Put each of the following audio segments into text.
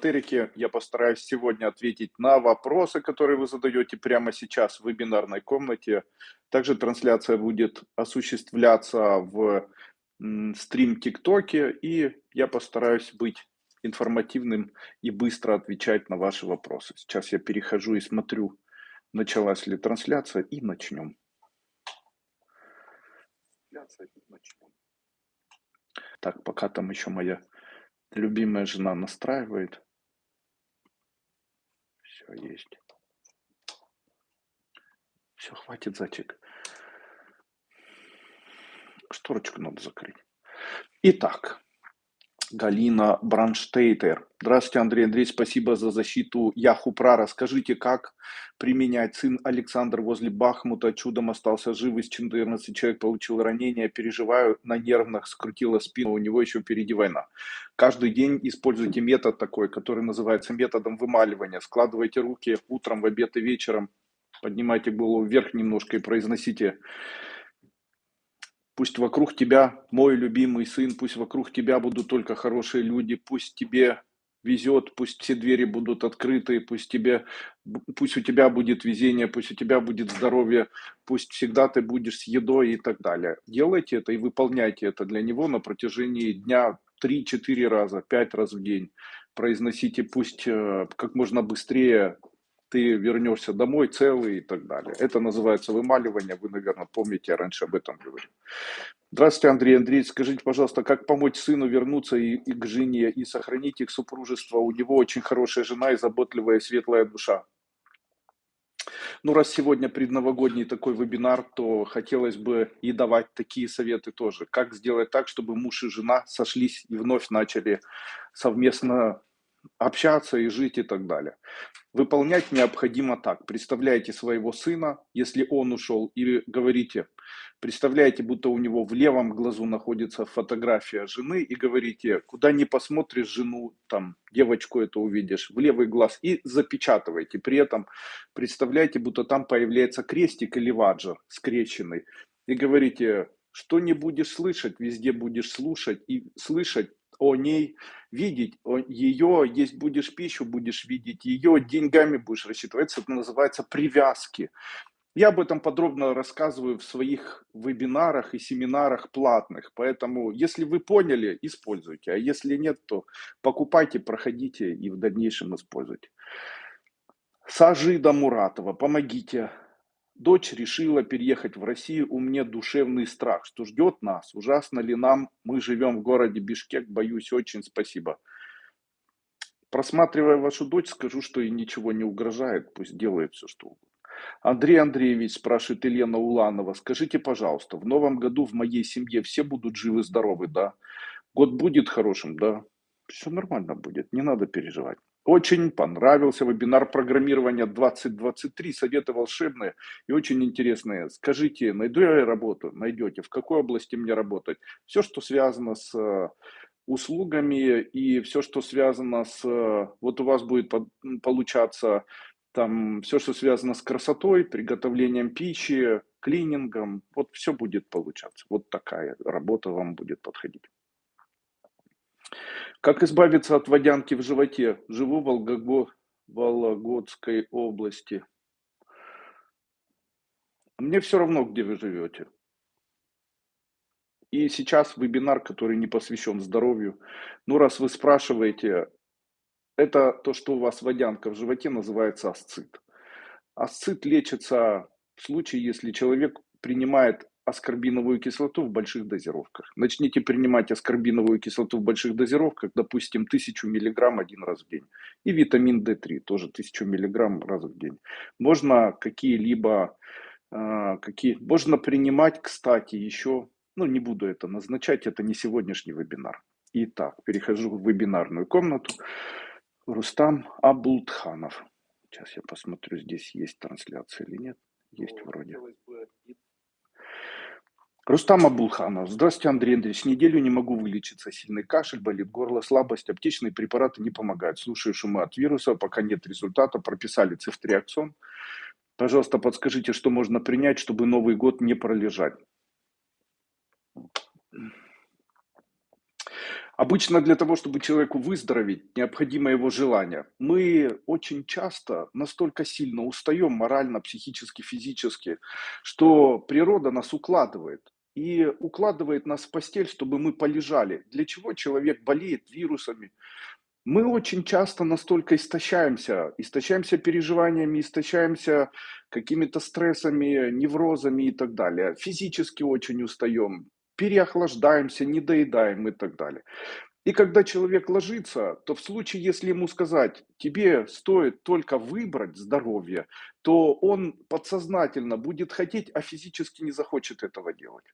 эзотерики. Я постараюсь сегодня ответить на вопросы, которые вы задаете прямо сейчас в вебинарной комнате. Также трансляция будет осуществляться в стрим ТикТоке, и я постараюсь быть информативным и быстро отвечать на ваши вопросы. Сейчас я перехожу и смотрю, началась ли трансляция, и начнем. Так, пока там еще моя любимая жена настраивает. Есть. Все, хватит зачек. Шторочку надо закрыть. Итак, Галина Бранштейтер. Здравствуйте, Андрей Андреевич, спасибо за защиту Яхупра. Расскажите, как применять сын Александр возле Бахмута, чудом остался жив, из 14 человек получил ранение, переживаю, на нервных скрутила спину, у него еще впереди война. Каждый день используйте метод такой, который называется методом вымаливания. Складывайте руки утром, в обед и вечером, поднимайте голову вверх немножко и произносите Пусть вокруг тебя мой любимый сын, пусть вокруг тебя будут только хорошие люди, пусть тебе везет, пусть все двери будут открыты, пусть, тебе, пусть у тебя будет везение, пусть у тебя будет здоровье, пусть всегда ты будешь с едой и так далее. Делайте это и выполняйте это для него на протяжении дня 3-4 раза, 5 раз в день. Произносите пусть э, как можно быстрее ты вернешься домой целый и так далее. Это называется вымаливание, вы, наверное, помните, я раньше об этом говорил. Здравствуйте, Андрей Андреевич, скажите, пожалуйста, как помочь сыну вернуться и, и к жене и сохранить их супружество? У него очень хорошая жена и заботливая светлая душа. Ну, раз сегодня предновогодний такой вебинар, то хотелось бы и давать такие советы тоже. Как сделать так, чтобы муж и жена сошлись и вновь начали совместно общаться и жить и так далее. Выполнять необходимо так. Представляете своего сына, если он ушел, или говорите, представляете, будто у него в левом глазу находится фотография жены, и говорите, куда не посмотришь жену, там, девочку это увидишь, в левый глаз, и запечатывайте. При этом представляете, будто там появляется крестик или ваджер скрещенный, и говорите, что не будешь слышать, везде будешь слушать и слышать о ней, видеть о ее, есть будешь пищу, будешь видеть ее, деньгами будешь рассчитываться. Это называется привязки. Я об этом подробно рассказываю в своих вебинарах и семинарах платных. Поэтому, если вы поняли, используйте. А если нет, то покупайте, проходите и в дальнейшем используйте. Сажида Муратова, помогите Дочь решила переехать в Россию, у меня душевный страх, что ждет нас, ужасно ли нам, мы живем в городе Бишкек, боюсь очень, спасибо. Просматривая вашу дочь, скажу, что ей ничего не угрожает, пусть делает все, что угодно. Андрей Андреевич, спрашивает Елена Уланова, скажите, пожалуйста, в новом году в моей семье все будут живы-здоровы, да? Год будет хорошим, да? Все нормально будет, не надо переживать. Очень понравился вебинар программирования 2023, советы волшебные и очень интересные. Скажите, найду я работу? Найдете. В какой области мне работать? Все, что связано с э, услугами и все, что связано с... Э, вот у вас будет получаться там все, что связано с красотой, приготовлением пищи, клинингом, вот все будет получаться. Вот такая работа вам будет подходить. Как избавиться от водянки в животе? Живу в Волгого... Вологодской области. Мне все равно, где вы живете. И сейчас вебинар, который не посвящен здоровью. Ну, раз вы спрашиваете, это то, что у вас водянка в животе, называется асцит. Асцит лечится в случае, если человек принимает аскорбиновую кислоту в больших дозировках. Начните принимать аскорбиновую кислоту в больших дозировках, допустим, 1000 мг один раз в день. И витамин D3 тоже 1000 мг раз в день. Можно какие-либо, э, какие, можно принимать, кстати, еще, ну не буду это назначать, это не сегодняшний вебинар. Итак, перехожу в вебинарную комнату. Рустам Абултханов. Сейчас я посмотрю, здесь есть трансляция или нет. Есть вроде. Рустам Абулханов. Здравствуйте, Андрей Андреевич. Неделю не могу вылечиться. Сильный кашель, болит горло, слабость. Аптечные препараты не помогают. Слушаю шумы от вируса, пока нет результата. Прописали цифтриаксон. Пожалуйста, подскажите, что можно принять, чтобы Новый год не пролежать. Обычно для того, чтобы человеку выздороветь, необходимо его желание. Мы очень часто настолько сильно устаем морально, психически, физически, что природа нас укладывает. И укладывает нас в постель, чтобы мы полежали. Для чего человек болеет вирусами? Мы очень часто настолько истощаемся, истощаемся переживаниями, истощаемся какими-то стрессами, неврозами и так далее. Физически очень устаем, переохлаждаемся, недоедаем и так далее. И когда человек ложится, то в случае, если ему сказать, тебе стоит только выбрать здоровье, то он подсознательно будет хотеть, а физически не захочет этого делать.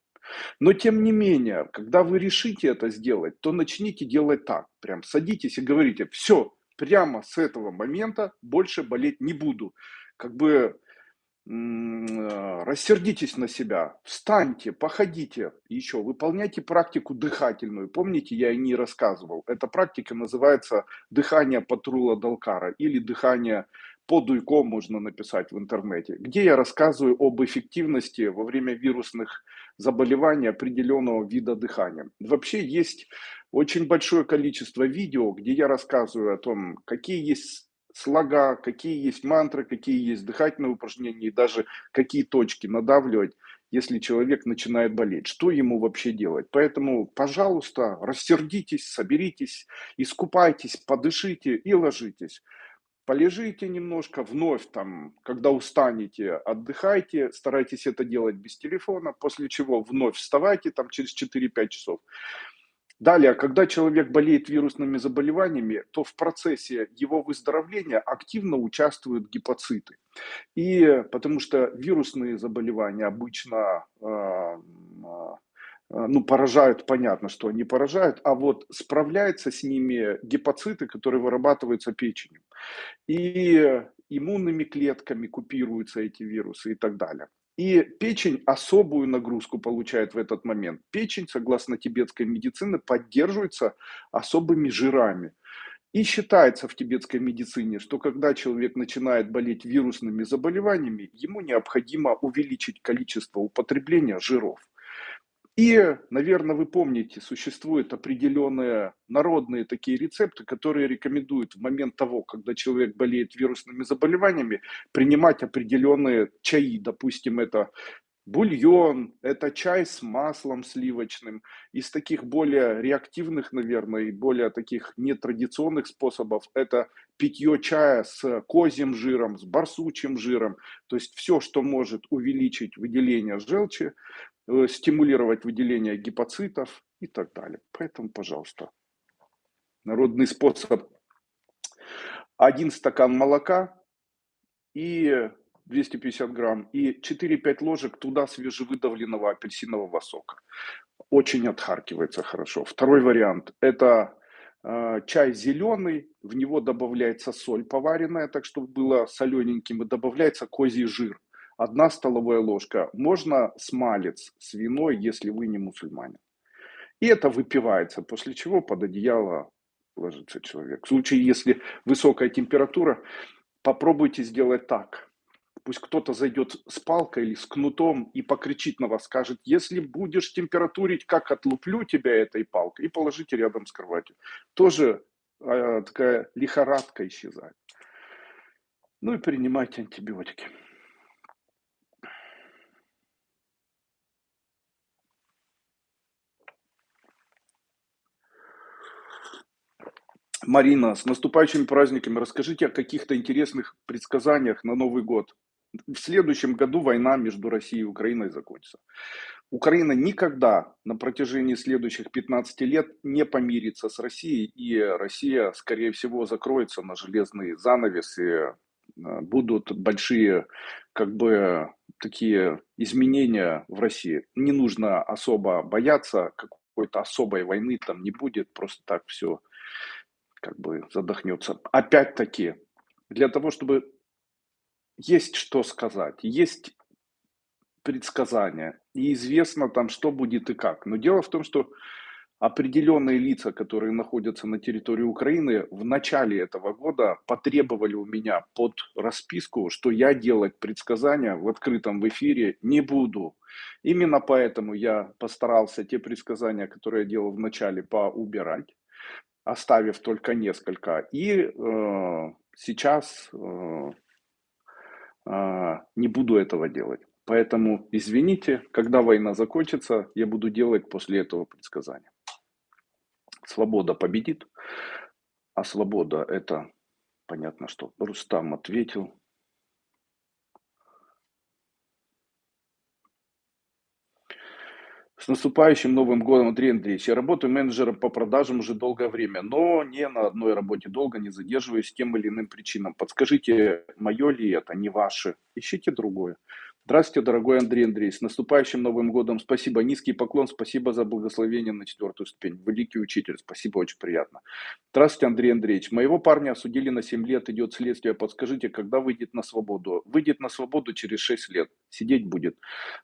Но тем не менее, когда вы решите это сделать, то начните делать так. Прям садитесь и говорите, все, прямо с этого момента больше болеть не буду. Как бы рассердитесь на себя, встаньте, походите, еще выполняйте практику дыхательную. Помните, я и не рассказывал. Эта практика называется дыхание патрула Далкара или дыхание по дуйко можно написать в интернете, где я рассказываю об эффективности во время вирусных заболеваний определенного вида дыхания. Вообще есть очень большое количество видео, где я рассказываю о том, какие есть слога, какие есть мантры, какие есть дыхательные упражнения и даже какие точки надавливать, если человек начинает болеть. Что ему вообще делать? Поэтому, пожалуйста, рассердитесь, соберитесь, искупайтесь, подышите и ложитесь. Полежите немножко, вновь там, когда устанете, отдыхайте, старайтесь это делать без телефона, после чего вновь вставайте там через 4-5 часов. Далее, когда человек болеет вирусными заболеваниями, то в процессе его выздоровления активно участвуют гепоциты. И потому что вирусные заболевания обычно э, ну, поражают, понятно, что они поражают, а вот справляются с ними гепоциты, которые вырабатываются печенью. И иммунными клетками купируются эти вирусы и так далее. И печень особую нагрузку получает в этот момент. Печень, согласно тибетской медицине, поддерживается особыми жирами. И считается в тибетской медицине, что когда человек начинает болеть вирусными заболеваниями, ему необходимо увеличить количество употребления жиров. И, наверное, вы помните, существуют определенные народные такие рецепты, которые рекомендуют в момент того, когда человек болеет вирусными заболеваниями, принимать определенные чаи. Допустим, это бульон, это чай с маслом сливочным. Из таких более реактивных, наверное, и более таких нетрадиционных способов это питье чая с козьим жиром, с барсучим жиром. То есть все, что может увеличить выделение желчи, Э, стимулировать выделение гепоцитов и так далее. Поэтому, пожалуйста, народный способ. Один стакан молока и 250 грамм и 4-5 ложек туда свежевыдавленного апельсинового сока. Очень отхаркивается хорошо. Второй вариант – это чай зеленый, в него добавляется соль поваренная, так чтобы было солененьким, и добавляется козий жир одна столовая ложка. Можно смалец свиной, если вы не мусульманин. И это выпивается, после чего под одеяло ложится человек. В случае, если высокая температура, попробуйте сделать так. Пусть кто-то зайдет с палкой или с кнутом и покричит на вас, скажет, если будешь температурить, как отлуплю тебя этой палкой, и положите рядом с кроватью. Тоже э, такая лихорадка исчезает. Ну и принимайте антибиотики. Марина, с наступающими праздниками расскажите о каких-то интересных предсказаниях на Новый год. В следующем году война между Россией и Украиной закончится. Украина никогда на протяжении следующих 15 лет не помирится с Россией, и Россия, скорее всего, закроется на железный занавес, и э, будут большие, как бы, такие изменения в России. Не нужно особо бояться, какой-то особой войны там не будет, просто так все как бы задохнется. Опять-таки, для того, чтобы есть что сказать, есть предсказания, и известно там, что будет и как. Но дело в том, что определенные лица, которые находятся на территории Украины, в начале этого года потребовали у меня под расписку, что я делать предсказания в открытом эфире не буду. Именно поэтому я постарался те предсказания, которые я делал в начале, поубирать, оставив только несколько. И э, сейчас э, не буду этого делать. Поэтому извините, когда война закончится, я буду делать после этого предсказания. Свобода победит, а свобода это понятно что. Рустам ответил. С наступающим Новым годом, Андрей Андреевич. Я работаю менеджером по продажам уже долгое время, но не на одной работе долго, не задерживаюсь тем или иным причинам. Подскажите, мое ли это, не ваше? Ищите другое. Здравствуйте, дорогой Андрей Андрей. С наступающим Новым годом. Спасибо. Низкий поклон. Спасибо за благословение на четвертую ступень. Великий учитель. Спасибо, очень приятно. Здравствуйте, Андрей Андреевич. Моего парня осудили на 7 лет. Идет следствие. Подскажите, когда выйдет на свободу? Выйдет на свободу через 6 лет. Сидеть будет.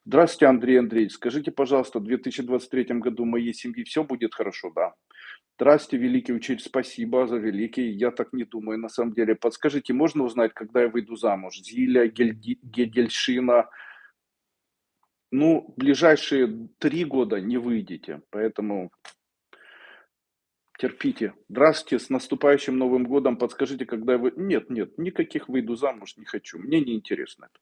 Здравствуйте, Андрей Андреевич. Скажите, пожалуйста, в 2023 году моей семьи все будет хорошо? Да. Здравствуйте, великий учитель, спасибо за великий. Я так не думаю, на самом деле. Подскажите, можно узнать, когда я выйду замуж? Зиля, Гельди, Гедельшина, ну, ближайшие три года не выйдете, поэтому терпите. Здравствуйте, с наступающим Новым годом. Подскажите, когда вы... Нет, нет, никаких выйду замуж не хочу. Мне не интересно это.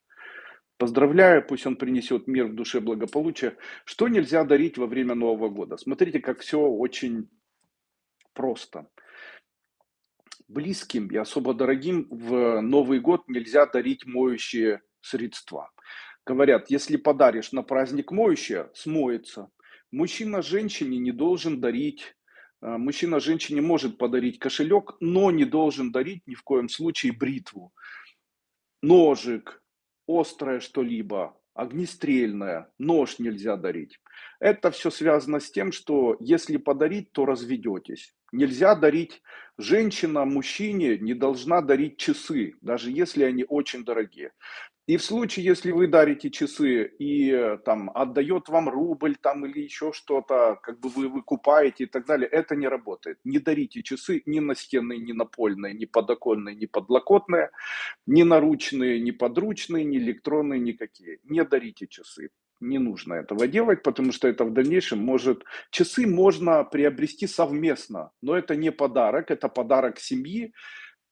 Поздравляю, пусть он принесет мир в душе благополучия. Что нельзя дарить во время Нового года? Смотрите, как все очень просто. Близким и особо дорогим в Новый год нельзя дарить моющие средства. Говорят, если подаришь на праздник моющее, смоется. Мужчина женщине не должен дарить, э, мужчина женщине может подарить кошелек, но не должен дарить ни в коем случае бритву, ножик, острое что-либо, огнестрельное, нож нельзя дарить. Это все связано с тем, что если подарить, то разведетесь. Нельзя дарить, женщина мужчине не должна дарить часы, даже если они очень дорогие. И в случае, если вы дарите часы и э, там отдает вам рубль там или еще что-то, как бы вы выкупаете и так далее, это не работает. Не дарите часы ни настенные, ни напольные, ни подоконные, ни подлокотные, ни наручные, ни подручные, ни электронные, никакие. Не дарите часы. Не нужно этого делать, потому что это в дальнейшем может... Часы можно приобрести совместно, но это не подарок, это подарок семьи,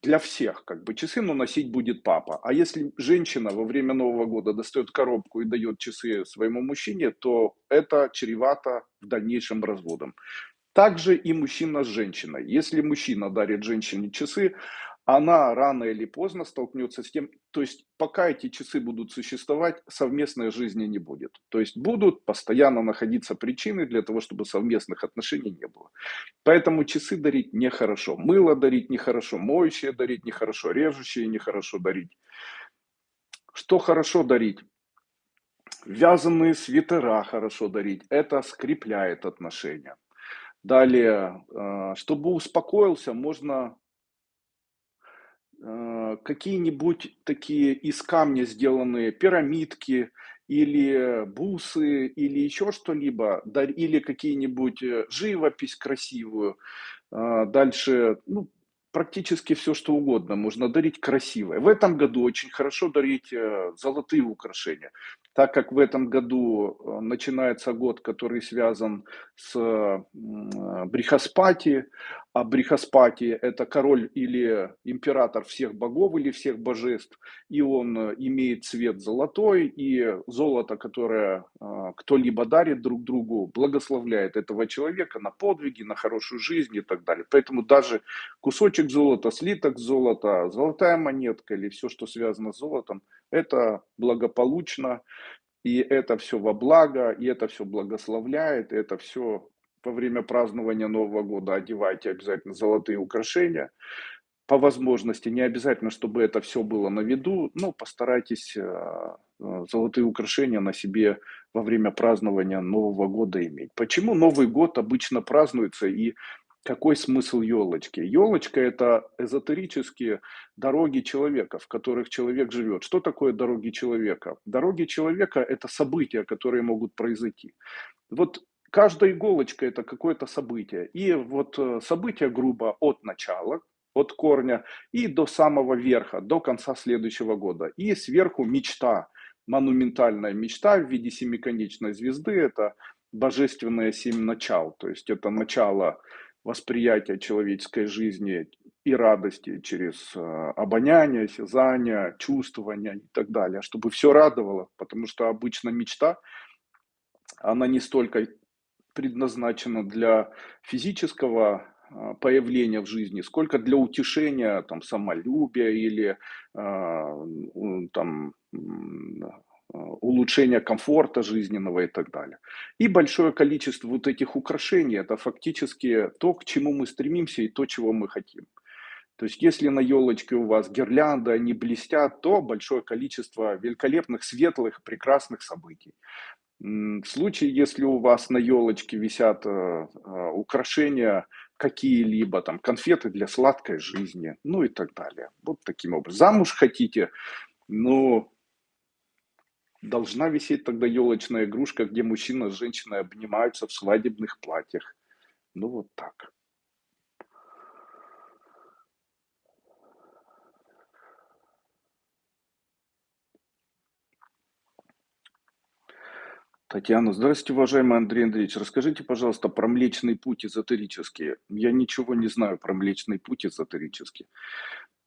для всех, как бы часы, но носить будет папа. А если женщина во время Нового года достает коробку и дает часы своему мужчине, то это чревато в дальнейшем разводом. Также и мужчина с женщиной. Если мужчина дарит женщине часы, она рано или поздно столкнется с тем, то есть пока эти часы будут существовать, совместной жизни не будет. То есть будут постоянно находиться причины для того, чтобы совместных отношений не было. Поэтому часы дарить нехорошо, мыло дарить нехорошо, моющее дарить нехорошо, режущее нехорошо дарить. Что хорошо дарить? Вязаные свитера хорошо дарить, это скрепляет отношения. Далее, э, чтобы успокоился, можно какие-нибудь такие из камня сделанные пирамидки или бусы или еще что-либо, или какие-нибудь э, живопись красивую. А, дальше, ну, практически все, что угодно можно дарить красивое. В этом году очень хорошо дарить э, золотые украшения, так как в этом году начинается год, который связан с Брихаспати, а Брихаспати – это король или император всех богов или всех божеств, и он э, имеет цвет золотой, и золото, которое э, кто-либо дарит друг другу, благословляет этого человека на подвиги, на хорошую жизнь и так далее. Поэтому даже кусочек золота, слиток золота, золотая монетка или все, что связано с золотом, это благополучно, и это все во благо, и это все благословляет, и это все во время празднования Нового года одевайте обязательно золотые украшения. По возможности, не обязательно, чтобы это все было на виду, но постарайтесь э, э, золотые украшения на себе во время празднования Нового года иметь. Почему Новый год обычно празднуется и какой смысл елочки? Елочка – это эзотерические дороги человека, в которых человек живет. Что такое дороги человека? Дороги человека – это события, которые могут произойти. Вот каждая иголочка это какое-то событие. И вот э, событие грубо от начала, от корня и до самого верха, до конца следующего года. И сверху мечта, монументальная мечта в виде семиконечной звезды, это божественное семь начал, то есть это начало восприятия человеческой жизни и радости через э, обоняние, осязание, чувствование и так далее, чтобы все радовало, потому что обычно мечта, она не столько предназначена для физического а, появления в жизни, сколько для утешения там, самолюбия или э, там, улучшения комфорта жизненного и так далее. И большое количество вот этих украшений – это фактически то, к чему мы стремимся и то, чего мы хотим. То есть, если на елочке у вас гирлянда, они блестят, то большое количество великолепных, светлых, прекрасных событий. В случае, если у вас на елочке висят э, э, украшения какие-либо, там, конфеты для сладкой жизни, ну и так далее. Вот таким образом. Замуж хотите, ну, должна висеть тогда елочная игрушка, где мужчина с женщиной обнимаются в свадебных платьях. Ну, вот так. Татьяна, здравствуйте, уважаемый Андрей Андреевич. Расскажите, пожалуйста, про Млечный Путь эзотерический. Я ничего не знаю про Млечный Путь эзотерический.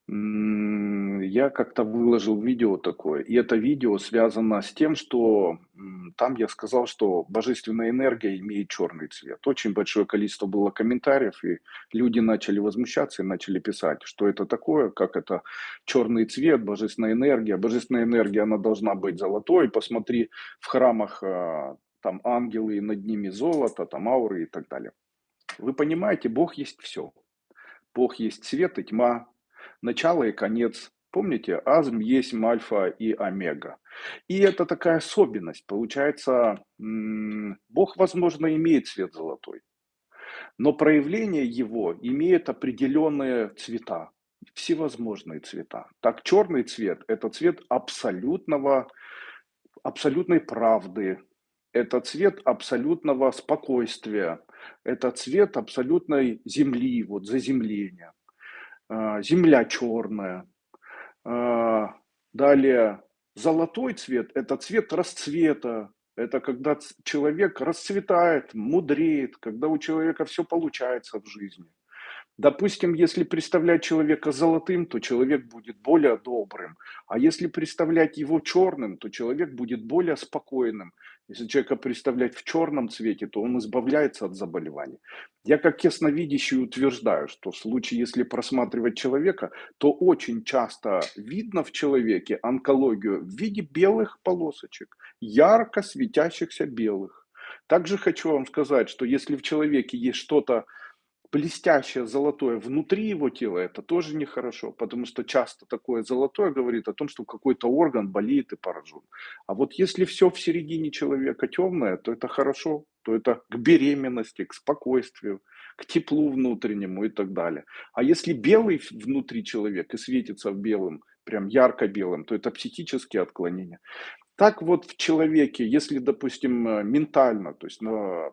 Я как-то выложил видео такое, и это видео связано с тем, что там я сказал, что божественная энергия имеет черный цвет. Очень большое количество было комментариев, и люди начали возмущаться и начали писать, что это такое, как это черный цвет, божественная энергия. Божественная энергия, она должна быть золотой. Посмотри, в храмах а, там ангелы, и над ними золото, там ауры и так далее. Вы понимаете, Бог есть все. Бог есть свет и тьма, начало и конец. Помните, азм есть альфа и омега. И это такая особенность. Получается, Бог, возможно, имеет цвет золотой, но проявление его имеет определенные цвета, всевозможные цвета. Так, черный цвет – это цвет абсолютного, абсолютной правды, это цвет абсолютного спокойствия, это цвет абсолютной земли, вот заземления. А, земля черная. А, далее золотой цвет – это цвет расцвета, это когда человек расцветает, мудреет, когда у человека все получается в жизни. Допустим, если представлять человека золотым, то человек будет более добрым. А если представлять его черным, то человек будет более спокойным. Если человека представлять в черном цвете, то он избавляется от заболеваний. Я как ясновидящий утверждаю, что в случае, если просматривать человека, то очень часто видно в человеке онкологию в виде белых полосочек, ярко светящихся белых. Также хочу вам сказать, что если в человеке есть что-то блестящее золотое внутри его тела, это тоже нехорошо, потому что часто такое золотое говорит о том, что какой-то орган болеет и поражен. А вот если все в середине человека темное, то это хорошо, то это к беременности, к спокойствию, к теплу внутреннему и так далее. А если белый внутри человека и светится в белым, прям ярко белым, то это психические отклонения. Так вот в человеке, если, допустим, э, ментально, то есть на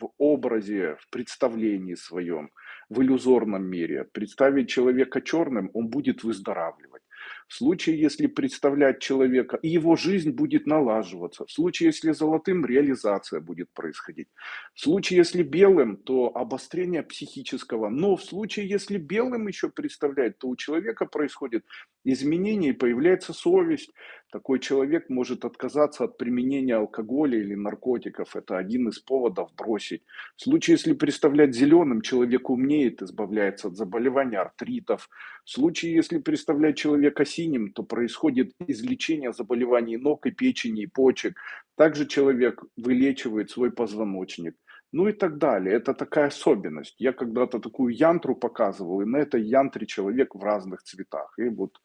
в образе, в представлении своем, в иллюзорном мире. Представить человека черным, он будет выздоравливать. В случае, если представлять человека, и его жизнь будет налаживаться. В случае, если золотым, реализация будет происходить. В случае, если белым, то обострение психического. Но в случае, если белым еще представлять, то у человека происходит изменение и появляется совесть. Такой человек может отказаться от применения алкоголя или наркотиков. Это один из поводов бросить. В случае, если представлять зеленым, человек умнеет, избавляется от заболеваний, артритов. В случае, если представлять человека синим, то происходит излечение заболеваний ног и печени, и почек. Также человек вылечивает свой позвоночник. Ну и так далее. Это такая особенность. Я когда-то такую янтру показывал, и на этой янтре человек в разных цветах. И вот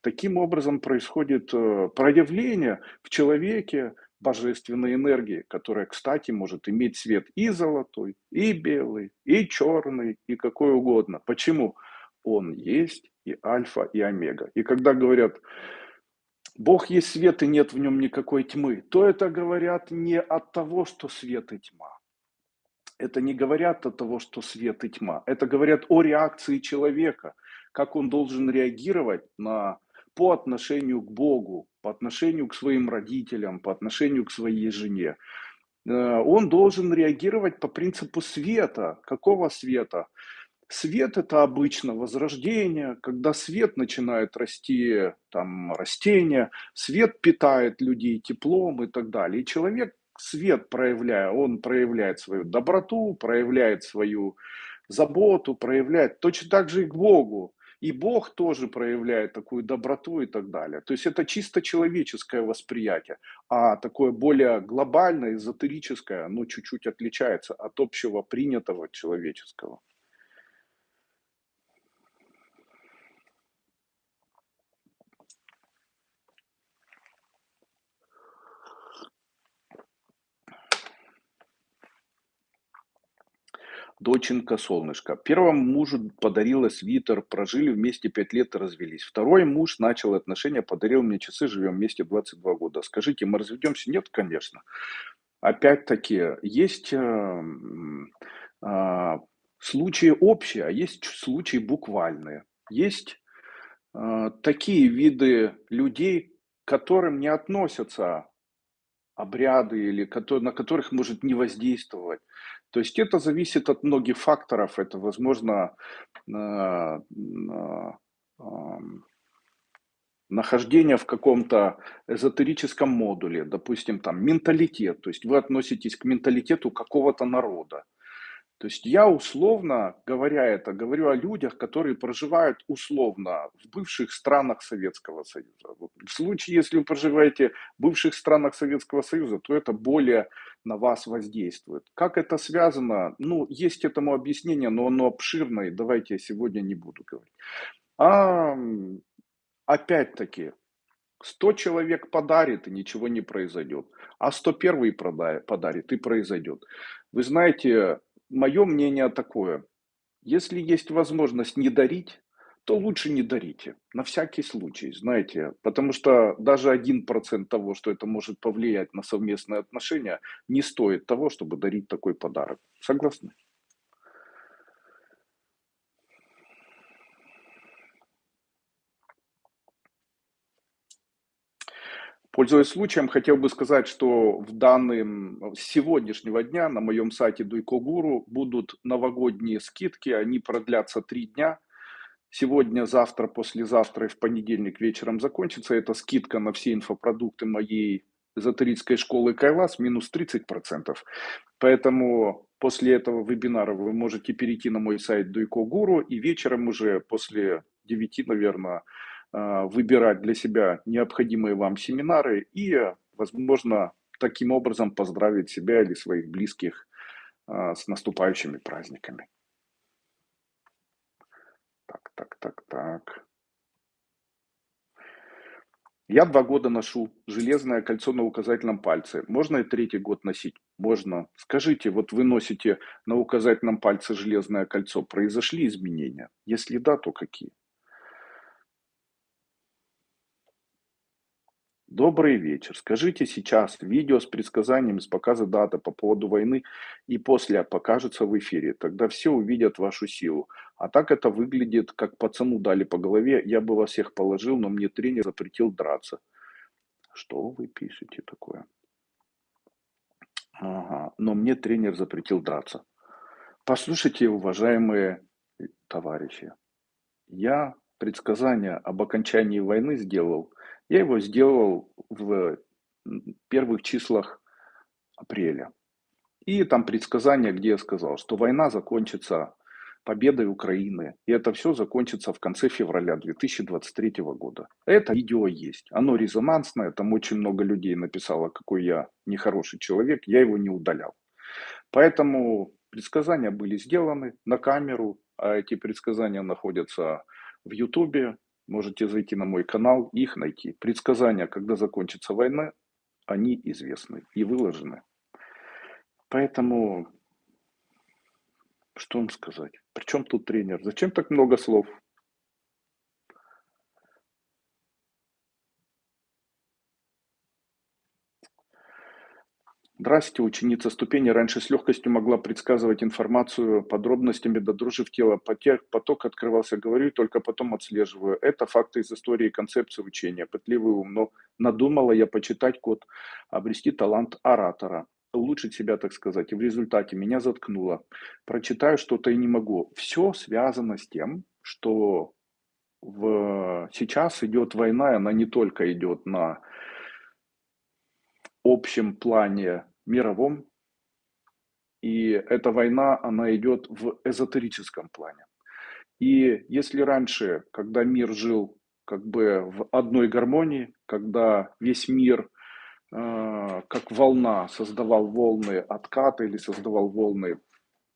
таким образом происходит э, проявление в человеке божественной энергии, которая, кстати, может иметь цвет и золотой, и белый, и черный, и какой угодно. Почему? Он есть и альфа, и омега. И когда говорят, Бог есть свет и нет в нем никакой тьмы, то это говорят не от того, что свет и тьма, это не говорят о того, что свет и тьма. Это говорят о реакции человека, как он должен реагировать на, по отношению к Богу, по отношению к своим родителям, по отношению к своей жене. Э, он должен реагировать по принципу света. Какого света? Свет это обычно возрождение, когда свет начинает расти, там растения, свет питает людей теплом и так далее. И человек свет проявляя, он проявляет свою доброту, проявляет свою заботу, проявляет точно так же и к Богу. И Бог тоже проявляет такую доброту и так далее. То есть это чисто человеческое восприятие, а такое более глобальное, эзотерическое, оно чуть-чуть отличается от общего принятого человеческого. Доченька, солнышко. Первому мужу подарила свитер, прожили вместе 5 лет и развелись. Второй муж начал отношения, подарил мне часы, живем вместе 22 года. Скажите, мы разведемся? Нет, конечно. Опять-таки, есть э, э, случаи общие, а есть случаи буквальные. Есть э, такие виды людей, к которым не относятся обряды или на которых может не воздействовать. То есть это зависит от многих факторов. Это, возможно, нахождение в каком-то эзотерическом модуле, допустим, там менталитет, то есть вы относитесь к менталитету какого-то народа. То есть я условно, говоря это, говорю о людях, которые проживают условно в бывших странах Советского Союза. В случае, если вы проживаете в бывших странах Советского Союза, то это более на вас воздействует. Как это связано? Ну, есть этому объяснение, но оно обширное, давайте я сегодня не буду говорить. А опять-таки, 100 человек подарит, и ничего не произойдет. А 101 подарит, и произойдет. Вы знаете, мое мнение такое. Если есть возможность не дарить, то лучше не дарите. На всякий случай, знаете. Потому что даже один процент того, что это может повлиять на совместные отношения, не стоит того, чтобы дарить такой подарок. Согласны? Пользуясь случаем, хотел бы сказать, что в данным с сегодняшнего дня на моем сайте Дуйко Гуру будут новогодние скидки, они продлятся три дня. Сегодня, завтра, послезавтра и в понедельник вечером закончится. Это скидка на все инфопродукты моей эзотерической школы Кайлас минус 30%. Поэтому после этого вебинара вы можете перейти на мой сайт Дуйко Гуру и вечером уже после 9, наверное, а, выбирать для себя необходимые вам семинары и, возможно, таким образом поздравить себя или своих близких а, с наступающими праздниками. Так, так, так. Я два года ношу железное кольцо на указательном пальце. Можно и третий год носить? Можно. Скажите, вот вы носите на указательном пальце железное кольцо. Произошли изменения? Если да, то какие? Добрый вечер. Скажите сейчас видео с предсказанием, с показа даты по поводу войны и после покажется в эфире. Тогда все увидят вашу силу. А так это выглядит, как пацану дали по голове. Я бы вас всех положил, но мне тренер запретил драться. Что вы пишете такое? Ага, но мне тренер запретил драться. Послушайте, уважаемые товарищи. Я предсказание об окончании войны сделал – я его сделал в первых числах апреля. И там предсказание, где я сказал, что война закончится победой Украины. И это все закончится в конце февраля 2023 года. Это видео есть. Оно резонансное. Там очень много людей написало, какой я нехороший человек. Я его не удалял. Поэтому предсказания были сделаны на камеру. А эти предсказания находятся в Ютубе. Можете зайти на мой канал их найти. Предсказания, когда закончится война, они известны и выложены. Поэтому, что вам сказать? Причем тут тренер? Зачем так много слов? Здрасте, ученица ступени раньше с легкостью могла предсказывать информацию подробностями до дрожи в тело. Поток открывался, говорю, только потом отслеживаю. Это факты из истории и концепции учения. Пытливый ум, но надумала я почитать код, обрести талант оратора улучшить себя, так сказать, и в результате меня заткнуло. Прочитаю что-то и не могу. Все связано с тем, что в... сейчас идет война, и она не только идет на общем плане мировом, и эта война, она идет в эзотерическом плане. И если раньше, когда мир жил как бы в одной гармонии, когда весь мир э, как волна создавал волны отката или создавал волны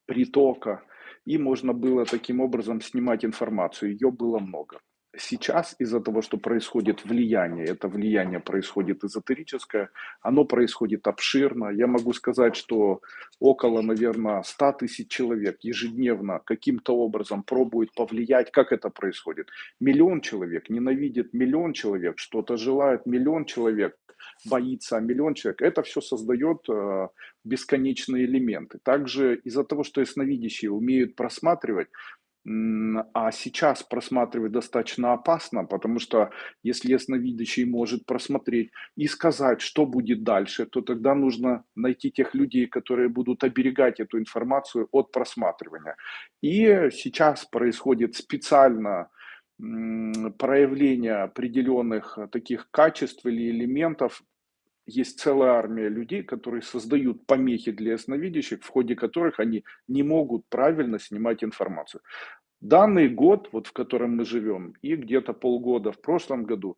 притока, и можно было таким образом снимать информацию, ее было много. Сейчас из-за того, что происходит влияние, это влияние происходит эзотерическое, оно происходит обширно. Я могу сказать, что около, наверное, 100 тысяч человек ежедневно каким-то образом пробуют повлиять. Как это происходит? Миллион человек ненавидит миллион человек, что-то желает миллион человек, боится миллион человек. Это все создает э, бесконечные элементы. Также из-за того, что ясновидящие умеют просматривать, а сейчас просматривать достаточно опасно, потому что если ясновидящий может просмотреть и сказать, что будет дальше, то тогда нужно найти тех людей, которые будут оберегать эту информацию от просматривания. И сейчас происходит специально проявление определенных таких качеств или элементов, есть целая армия людей, которые создают помехи для ясновидящих, в ходе которых они не могут правильно снимать информацию. Данный год, вот в котором мы живем, и где-то полгода в прошлом году,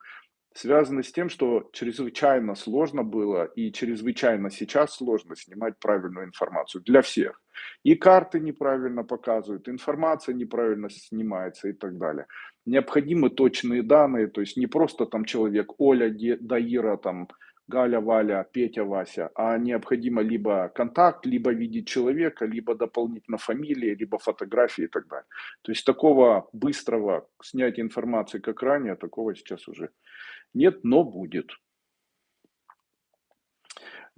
связаны с тем, что чрезвычайно сложно было и чрезвычайно сейчас сложно снимать правильную информацию для всех. И карты неправильно показывают, информация неправильно снимается и так далее. Необходимы точные данные, то есть не просто там человек Оля, Даира, там Галя, Валя, Петя, Вася, а необходимо либо контакт, либо видеть человека, либо дополнительно фамилии, либо фотографии и так далее. То есть такого быстрого снятия информации, как ранее, такого сейчас уже нет, но будет.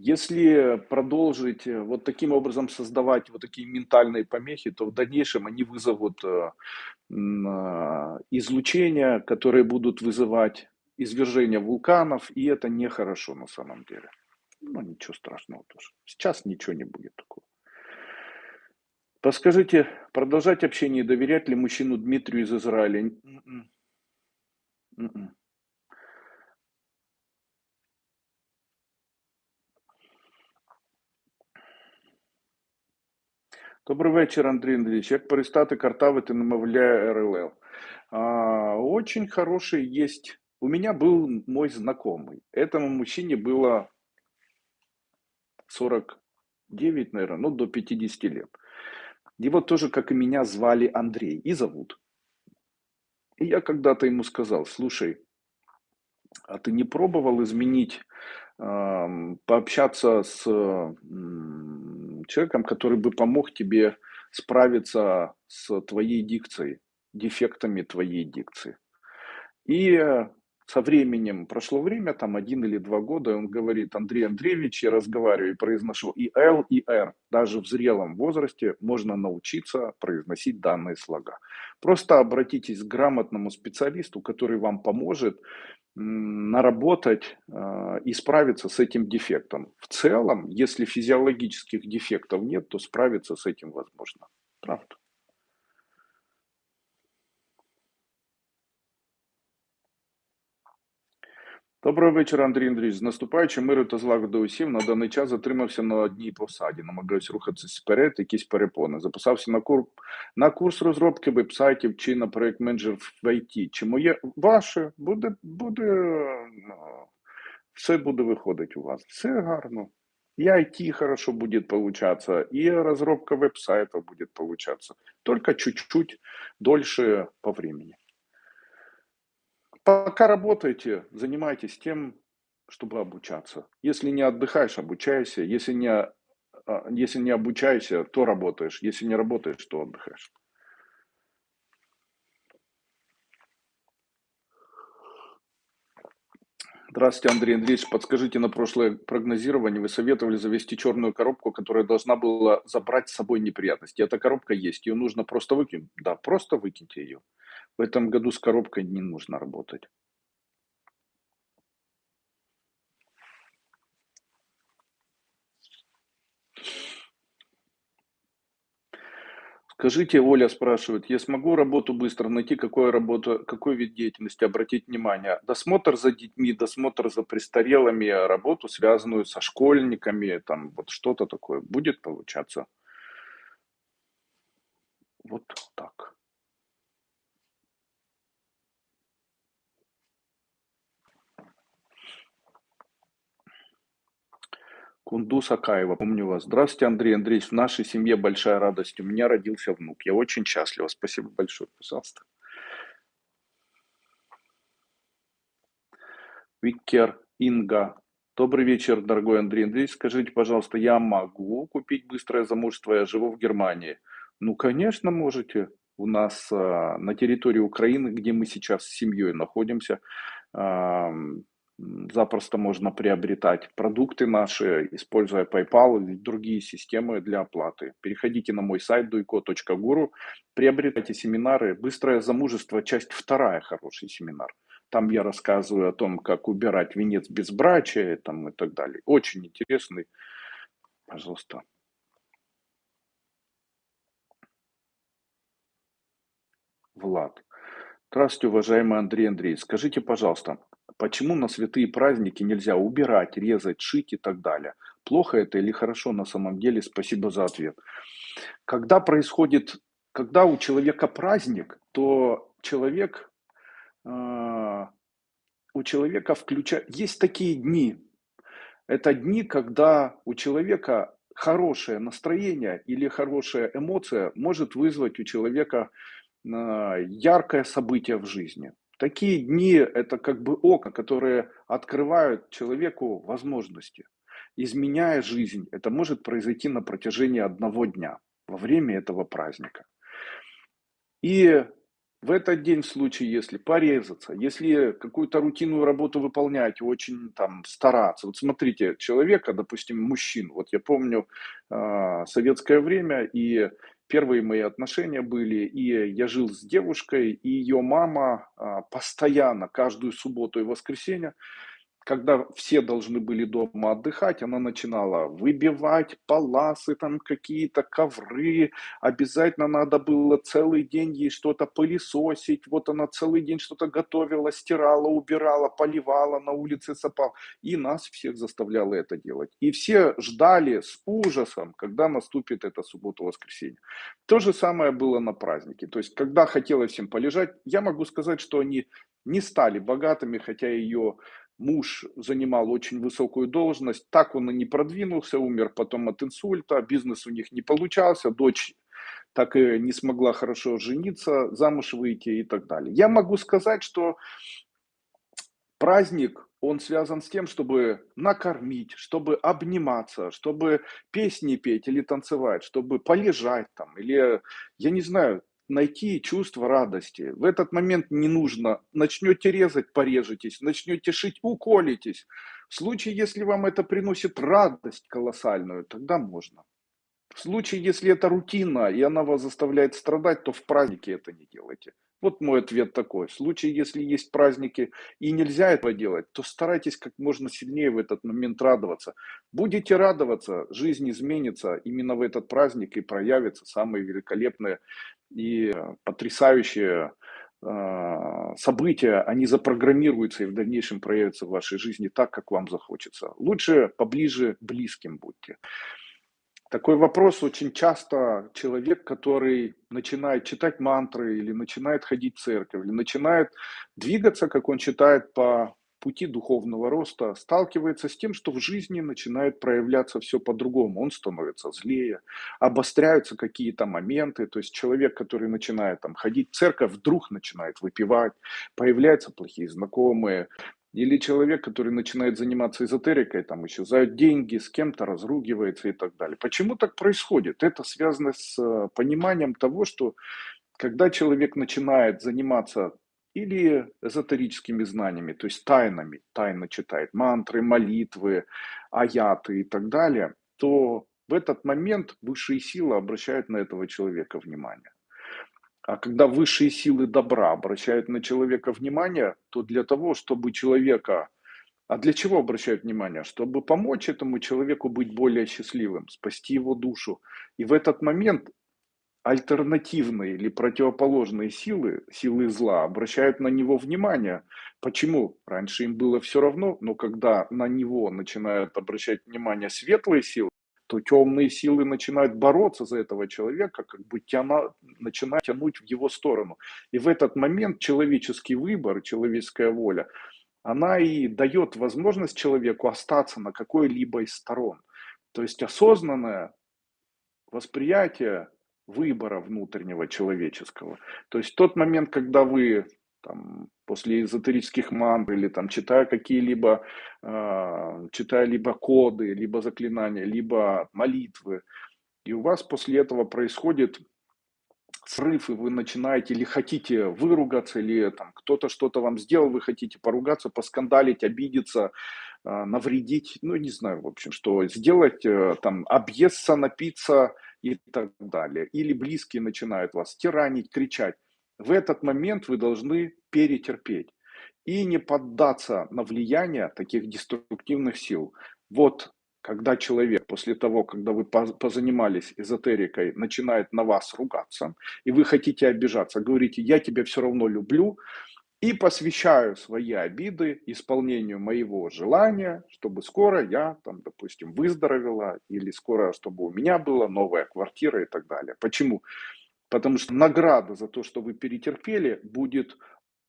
Если продолжить э, вот таким образом создавать вот такие ментальные помехи, то в дальнейшем они вызовут э, а, излучения, которые будут вызывать извержения вулканов, и это нехорошо на самом деле. Ну, ничего страшного тоже. Сейчас ничего не будет такого. Подскажите, продолжать общение и доверять ли мужчину Дмитрию из Израиля? М-м. М-м. Добрий вечір, Андрій Андрійович. Як перестати картавити, намовляя РЛЛ? А, очень хороший есть у меня был мой знакомый. Этому мужчине было 49, наверное, ну до 50 лет. Его тоже, как и меня, звали Андрей и зовут. И я когда-то ему сказал, слушай, а ты не пробовал изменить, э, пообщаться с э, человеком, который бы помог тебе справиться с твоей дикцией, дефектами твоей дикции? И со временем, прошло время, там один или два года, он говорит, Андрей Андреевич, я разговариваю и произношу и Л, и Р. Даже в зрелом возрасте можно научиться произносить данные слога. Просто обратитесь к грамотному специалисту, который вам поможет наработать э, и справиться с этим дефектом. В целом, если физиологических дефектов нет, то справиться с этим возможно. Правда. Доброго вечора, Андрій Андрійович. З наступаючим миру та злагоди усім на даний час затримався на одній посаді. Намагаюся рухатися вперед, якісь перепони. Записався на курс на курс розробки вебсайтів чи на проект менеджер в ІТ. Чи моє ваше буде буде ну, все буде виходити у вас? Все гарно. И IT хорошо будет получаться, и разработка веб-сайта будет получаться. Только чуть-чуть дольше по времени. Пока работаете, занимайтесь тем, чтобы обучаться. Если не отдыхаешь, обучайся. Если не, а, если не обучаешься, то работаешь. Если не работаешь, то отдыхаешь. Здравствуйте, Андрей Андреевич. Подскажите, на прошлое прогнозирование вы советовали завести черную коробку, которая должна была забрать с собой неприятности. Эта коробка есть, ее нужно просто выкинуть. Да, просто выкиньте ее. В этом году с коробкой не нужно работать. Скажите, Оля спрашивает, я смогу работу быстро найти, какую работу, какой вид деятельности обратить внимание? Досмотр за детьми, досмотр за престарелыми, работу, связанную со школьниками, там вот что-то такое будет получаться? Вот так. Кундус Акаева, помню вас. Здравствуйте, Андрей Андреевич. В нашей семье большая радость. У меня родился внук. Я очень счастлива. Спасибо большое, пожалуйста. Виктор Инга. Добрый вечер, дорогой Андрей Андреевич. Скажите, пожалуйста, я могу купить быстрое замужество? Я живу в Германии. Ну, конечно, можете. У нас а, на территории Украины, где мы сейчас с семьей находимся, запросто можно приобретать продукты наши, используя PayPal и другие системы для оплаты. Переходите на мой сайт duiko.guru, приобретайте семинары. Быстрое замужество, часть вторая, хороший семинар. Там я рассказываю о том, как убирать венец безбрачия там, и так далее. Очень интересный. Пожалуйста. Влад. Здравствуйте, уважаемый Андрей Андреевич. Скажите, пожалуйста, Почему на святые праздники нельзя убирать, резать, шить и так далее? Плохо это или хорошо на самом деле? Спасибо за ответ. Когда происходит, когда у человека праздник, то человек, э, у человека включает, есть такие дни. Это дни, когда у человека хорошее настроение или хорошая эмоция может вызвать у человека э, яркое событие в жизни. Такие дни – это как бы окна, которые открывают человеку возможности. Изменяя жизнь, это может произойти на протяжении одного дня, во время этого праздника. И в этот день, в случае, если порезаться, если какую-то рутинную работу выполнять, очень там стараться. Вот смотрите, человека, допустим, мужчин, вот я помню э, советское время, и первые мои отношения были, и я жил с девушкой, и ее мама а, постоянно, каждую субботу и воскресенье, когда все должны были дома отдыхать, она начинала выбивать паласы, там какие-то ковры, обязательно надо было целый день ей что-то пылесосить, вот она целый день что-то готовила, стирала, убирала, поливала, на улице сапал, и нас всех заставляла это делать. И все ждали с ужасом, когда наступит эта суббота-воскресенье. То же самое было на празднике, то есть когда хотелось всем полежать, я могу сказать, что они не стали богатыми, хотя ее муж занимал очень высокую должность, так он и не продвинулся, умер потом от инсульта, бизнес у них не получался, дочь так и не смогла хорошо жениться, замуж выйти и так далее. Я могу сказать, что праздник, он связан с тем, чтобы накормить, чтобы обниматься, чтобы песни петь или танцевать, чтобы полежать там, или, я не знаю, найти чувство радости. В этот момент не нужно. Начнете резать, порежетесь. Начнете шить, уколитесь. В случае, если вам это приносит радость колоссальную, тогда можно. В случае, если это рутина, и она вас заставляет страдать, то в празднике это не делайте. Вот мой ответ такой. В случае, если есть праздники и нельзя этого делать, то старайтесь как можно сильнее в этот момент радоваться. Будете радоваться, жизнь изменится именно в этот праздник и проявятся самые великолепные и потрясающие а, события, они запрограммируются и в дальнейшем проявятся в вашей жизни так, как вам захочется. Лучше поближе близким будьте. Такой вопрос очень часто человек, который начинает читать мантры или начинает ходить в церковь, или начинает двигаться, как он читает по пути духовного роста, сталкивается с тем, что в жизни начинает проявляться все по-другому. Он становится злее, обостряются какие-то моменты. То есть человек, который начинает там, ходить в церковь, вдруг начинает выпивать, появляются плохие знакомые, или человек, который начинает заниматься эзотерикой, там исчезают деньги, с кем-то разругивается и так далее. Почему так происходит? Это связано с э, пониманием того, что когда человек начинает заниматься или эзотерическими знаниями, то есть тайнами, тайно читает мантры, молитвы, аяты и так далее, то в этот момент высшие силы обращают на этого человека внимание. А когда высшие силы добра обращают на человека внимание, то для того, чтобы человека... А для чего обращают внимание? Чтобы помочь этому человеку быть более счастливым, спасти его душу. И в этот момент альтернативные или противоположные силы, силы зла, обращают на него внимание. Почему? Раньше им было все равно, но когда на него начинают обращать внимание светлые силы, то темные силы начинают бороться за этого человека, как бы тяна, начинают тянуть в его сторону. И в этот момент человеческий выбор, человеческая воля, она и дает возможность человеку остаться на какой-либо из сторон. То есть осознанное восприятие выбора внутреннего человеческого. То есть тот момент, когда вы там, после эзотерических мантр или там, читая какие-либо, э, читая либо коды, либо заклинания, либо молитвы, и у вас после этого происходит срыв, и вы начинаете или хотите выругаться, или там кто-то что-то вам сделал, вы хотите поругаться, поскандалить, обидеться, э, навредить, ну не знаю, в общем, что сделать, э, там, объесться, напиться и так далее. Или близкие начинают вас тиранить, кричать в этот момент вы должны перетерпеть и не поддаться на влияние таких деструктивных сил. Вот когда человек после того, когда вы позанимались эзотерикой, начинает на вас ругаться, и вы хотите обижаться, говорите, я тебя все равно люблю, и посвящаю свои обиды исполнению моего желания, чтобы скоро я, там, допустим, выздоровела, или скоро, чтобы у меня была новая квартира и так далее. Почему? Потому что награда за то, что вы перетерпели, будет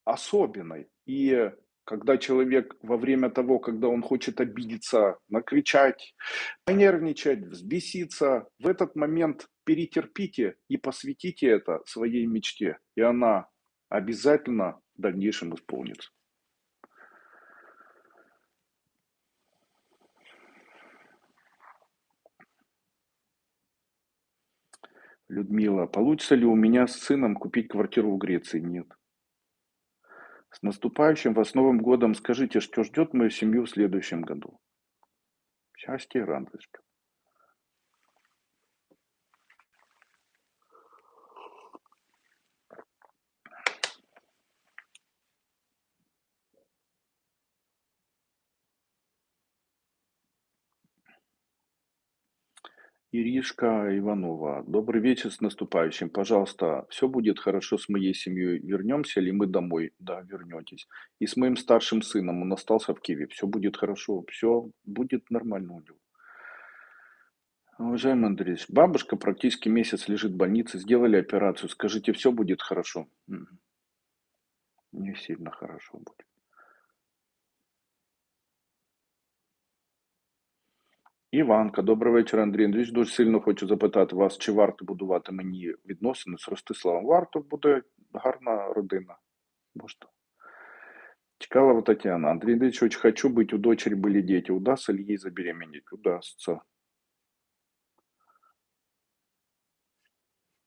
особенной. И когда человек во время того, когда он хочет обидеться, накричать, понервничать, взбеситься, в этот момент перетерпите и посвятите это своей мечте. И она обязательно в дальнейшем исполнится. Людмила, получится ли у меня с сыном купить квартиру в Греции? Нет. С наступающим вас Новым годом скажите, что ждет мою семью в следующем году? Счастье и радость. Иришка Иванова. Добрый вечер с наступающим. Пожалуйста, все будет хорошо с моей семьей. Вернемся ли мы домой? Да, вернетесь. И с моим старшим сыном. Он остался в Киеве. Все будет хорошо. Все будет нормально у него. Уважаемый Андрей, бабушка практически месяц лежит в больнице. Сделали операцию. Скажите, все будет хорошо? Не сильно хорошо будет. Іванка, добрий вечір, Андрій Андрійович. Дуже сильно хочу запитати вас, чи варто будувати мені відносини з Ростиславом. Варто буде гарна родина. Можна. Чкалова Татьяна. Андрей Андреевич, очень хочу быть, у дочери были дети. Удастся ли ей забеременеть? Удастся.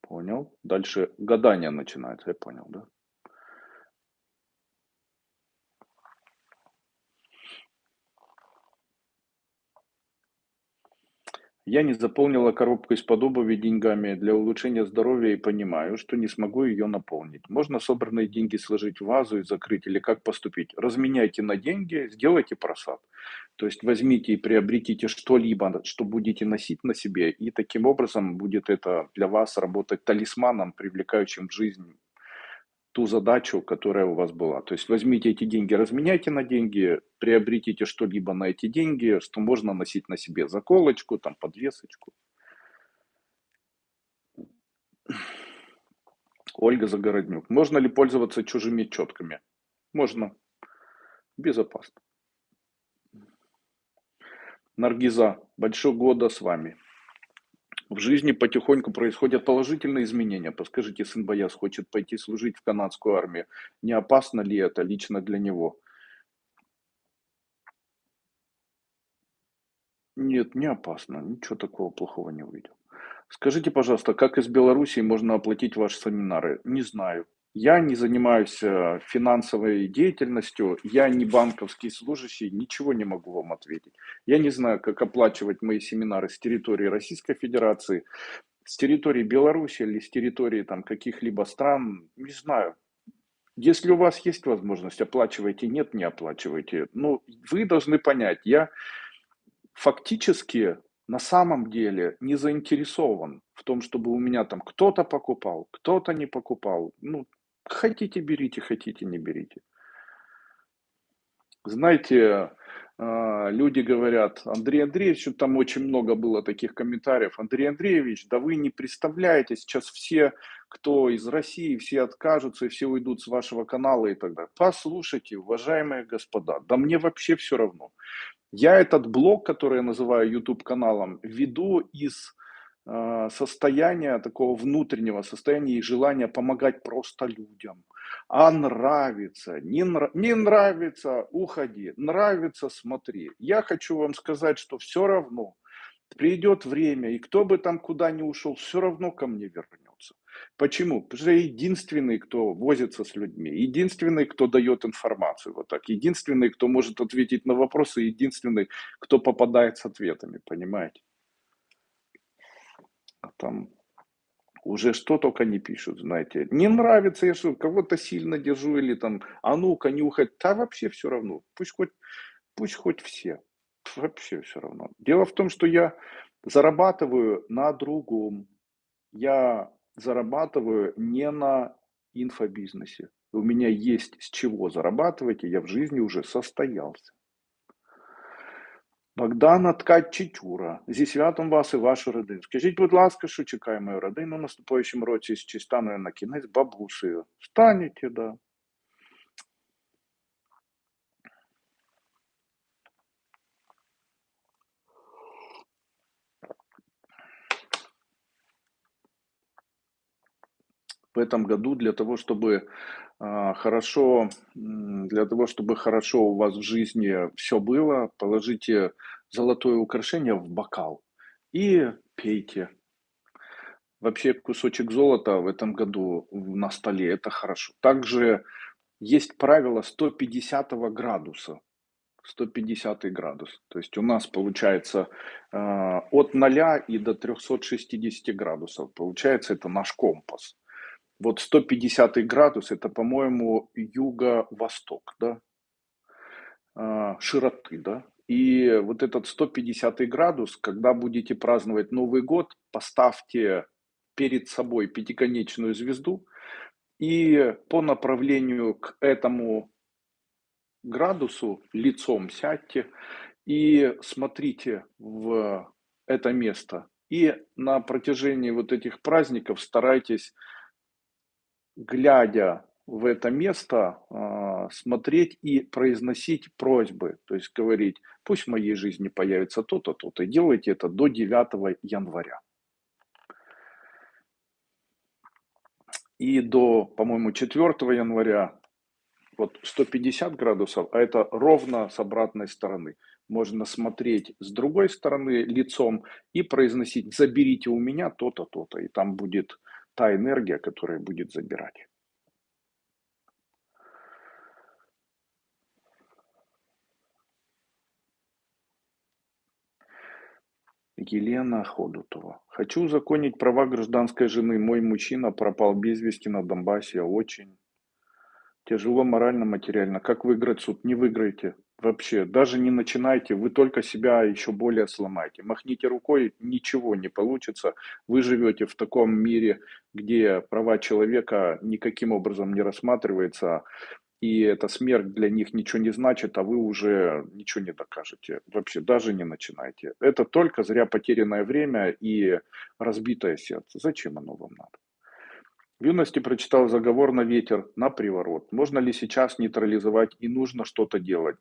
Понял. Дальше гадание начинается, я понял, да? Я не заполнила коробку из-под обуви деньгами для улучшения здоровья и понимаю, что не смогу ее наполнить. Можно собранные деньги сложить в вазу и закрыть или как поступить? Разменяйте на деньги, сделайте просад. То есть возьмите и приобретите что-либо, что будете носить на себе, и таким образом будет это для вас работать талисманом, привлекающим в жизнь ту задачу, которая у вас была. То есть возьмите эти деньги, разменяйте на деньги, приобретите что-либо на эти деньги, что можно носить на себе заколочку, там подвесочку. Ольга Загороднюк. Можно ли пользоваться чужими четками? Можно. Безопасно. Наргиза. Большого года с вами в жизни потихоньку происходят положительные изменения. Подскажите, сын Бояс хочет пойти служить в канадскую армию. Не опасно ли это лично для него? Нет, не опасно. Ничего такого плохого не увидел. Скажите, пожалуйста, как из Белоруссии можно оплатить ваши семинары? Не знаю. Я не занимаюсь э, финансовой деятельностью, я не банковский служащий, ничего не могу вам ответить. Я не знаю, как оплачивать мои семинары с территории Российской Федерации, с территории Беларуси или с территории там каких-либо стран, не знаю. Если у вас есть возможность, оплачивайте, нет, не оплачивайте. Но вы должны понять, я фактически на самом деле не заинтересован в том, чтобы у меня там кто-то покупал, кто-то не покупал. Ну, хотите берите, хотите не берите. Знаете, а, люди говорят, Андрей Андреевич, там очень много было таких комментариев, Андрей Андреевич, да вы не представляете, сейчас все, кто из России, все откажутся и все уйдут с вашего канала и так далее. Послушайте, уважаемые господа, да мне вообще все равно. Я этот блог, который я называю YouTube каналом, веду из э, состояния такого внутреннего состояния и желания помогать просто людям. А нравится, не, нрав, не нравится, уходи, нравится, смотри. Я хочу вам сказать, что все равно придет время, и кто бы там куда ни ушел, все равно ко мне вернется. Почему? Потому что я единственный, кто возится с людьми, единственный, кто дает информацию вот так, единственный, кто может ответить на вопросы, единственный, кто попадает с ответами, понимаете? Там уже что только не пишут, знаете. Не нравится, я что, кого-то сильно держу или там, а ну-ка, нюхать. Да вообще все равно. Пусть хоть, пусть хоть все. Вообще все равно. Дело в том, что я зарабатываю на другом. Я зарабатываю не на инфобизнесе. У меня есть с чего зарабатывать, и я в жизни уже состоялся. Богдана Ткачичура, зі святом вас і вашу родину. Скажіть, будь ласка, що чекає мою родину в наступаючому році, чи стану я на кінець бабусею? Станете, да. В этом году для того, чтобы а, хорошо, для того, чтобы хорошо у вас в жизни все было, положите золотое украшение в бокал и пейте. Вообще кусочек золота в этом году на столе – это хорошо. Также есть правило 150 градуса. 150 градус. То есть у нас получается э, от 0 и до 360 градусов. Получается это наш компас. Вот 150 градус, это, по-моему, юго-восток, да, а, широты, да. И вот этот 150 градус, когда будете праздновать Новый год, поставьте перед собой пятиконечную звезду и по направлению к этому градусу лицом сядьте и смотрите в это место. И на протяжении вот этих праздников старайтесь глядя в это место, а, смотреть и произносить просьбы, то есть говорить, пусть в моей жизни появится то-то, то-то. Делайте это до 9 января. И до, по-моему, 4 января вот 150 градусов, а это ровно с обратной стороны. Можно смотреть с другой стороны лицом и произносить «заберите у меня то-то, то-то», и там будет та энергия, которая будет забирать. Елена Ходутова. Хочу узаконить права гражданской жены. Мой мужчина пропал без вести на Донбассе. Очень тяжело морально, материально. Как выиграть суд? Не выиграете. Вообще, даже не начинайте, вы только себя еще более сломаете. Махните рукой, ничего не получится. Вы живете в таком мире, где права человека никаким образом не рассматривается, и эта смерть для них ничего не значит, а вы уже ничего не докажете. Вообще, даже не начинайте. Это только зря потерянное время и разбитое сердце. Зачем оно вам надо? В юности прочитал заговор на ветер, на приворот. Можно ли сейчас нейтрализовать и нужно что-то делать?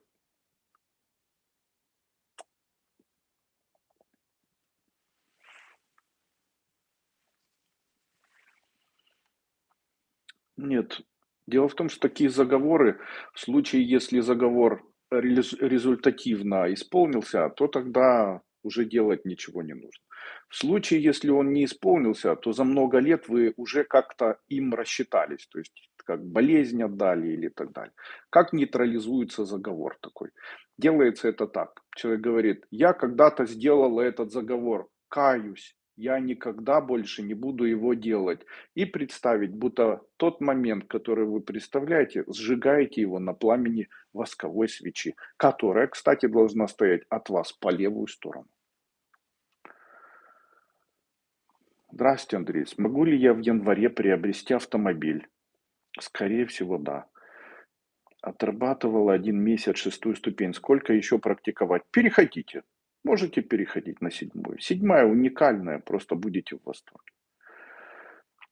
Нет. Дело в том, что такие заговоры, в случае, если заговор результативно исполнился, то тогда уже делать ничего не нужно. В случае, если он не исполнился, то за много лет вы уже как-то им рассчитались. То есть как болезнь отдали или так далее. Как нейтрализуется заговор такой? Делается это так. Человек говорит, я когда-то сделал этот заговор, каюсь, я никогда больше не буду его делать. И представить, будто тот момент, который вы представляете, сжигаете его на пламени восковой свечи, которая, кстати, должна стоять от вас по левую сторону. Здравствуйте, Андрей. Смогу ли я в январе приобрести автомобиль? Скорее всего, да. Отрабатывала один месяц шестую ступень. Сколько еще практиковать? Переходите. Можете переходить на седьмую. Седьмая уникальная, просто будете в восторге.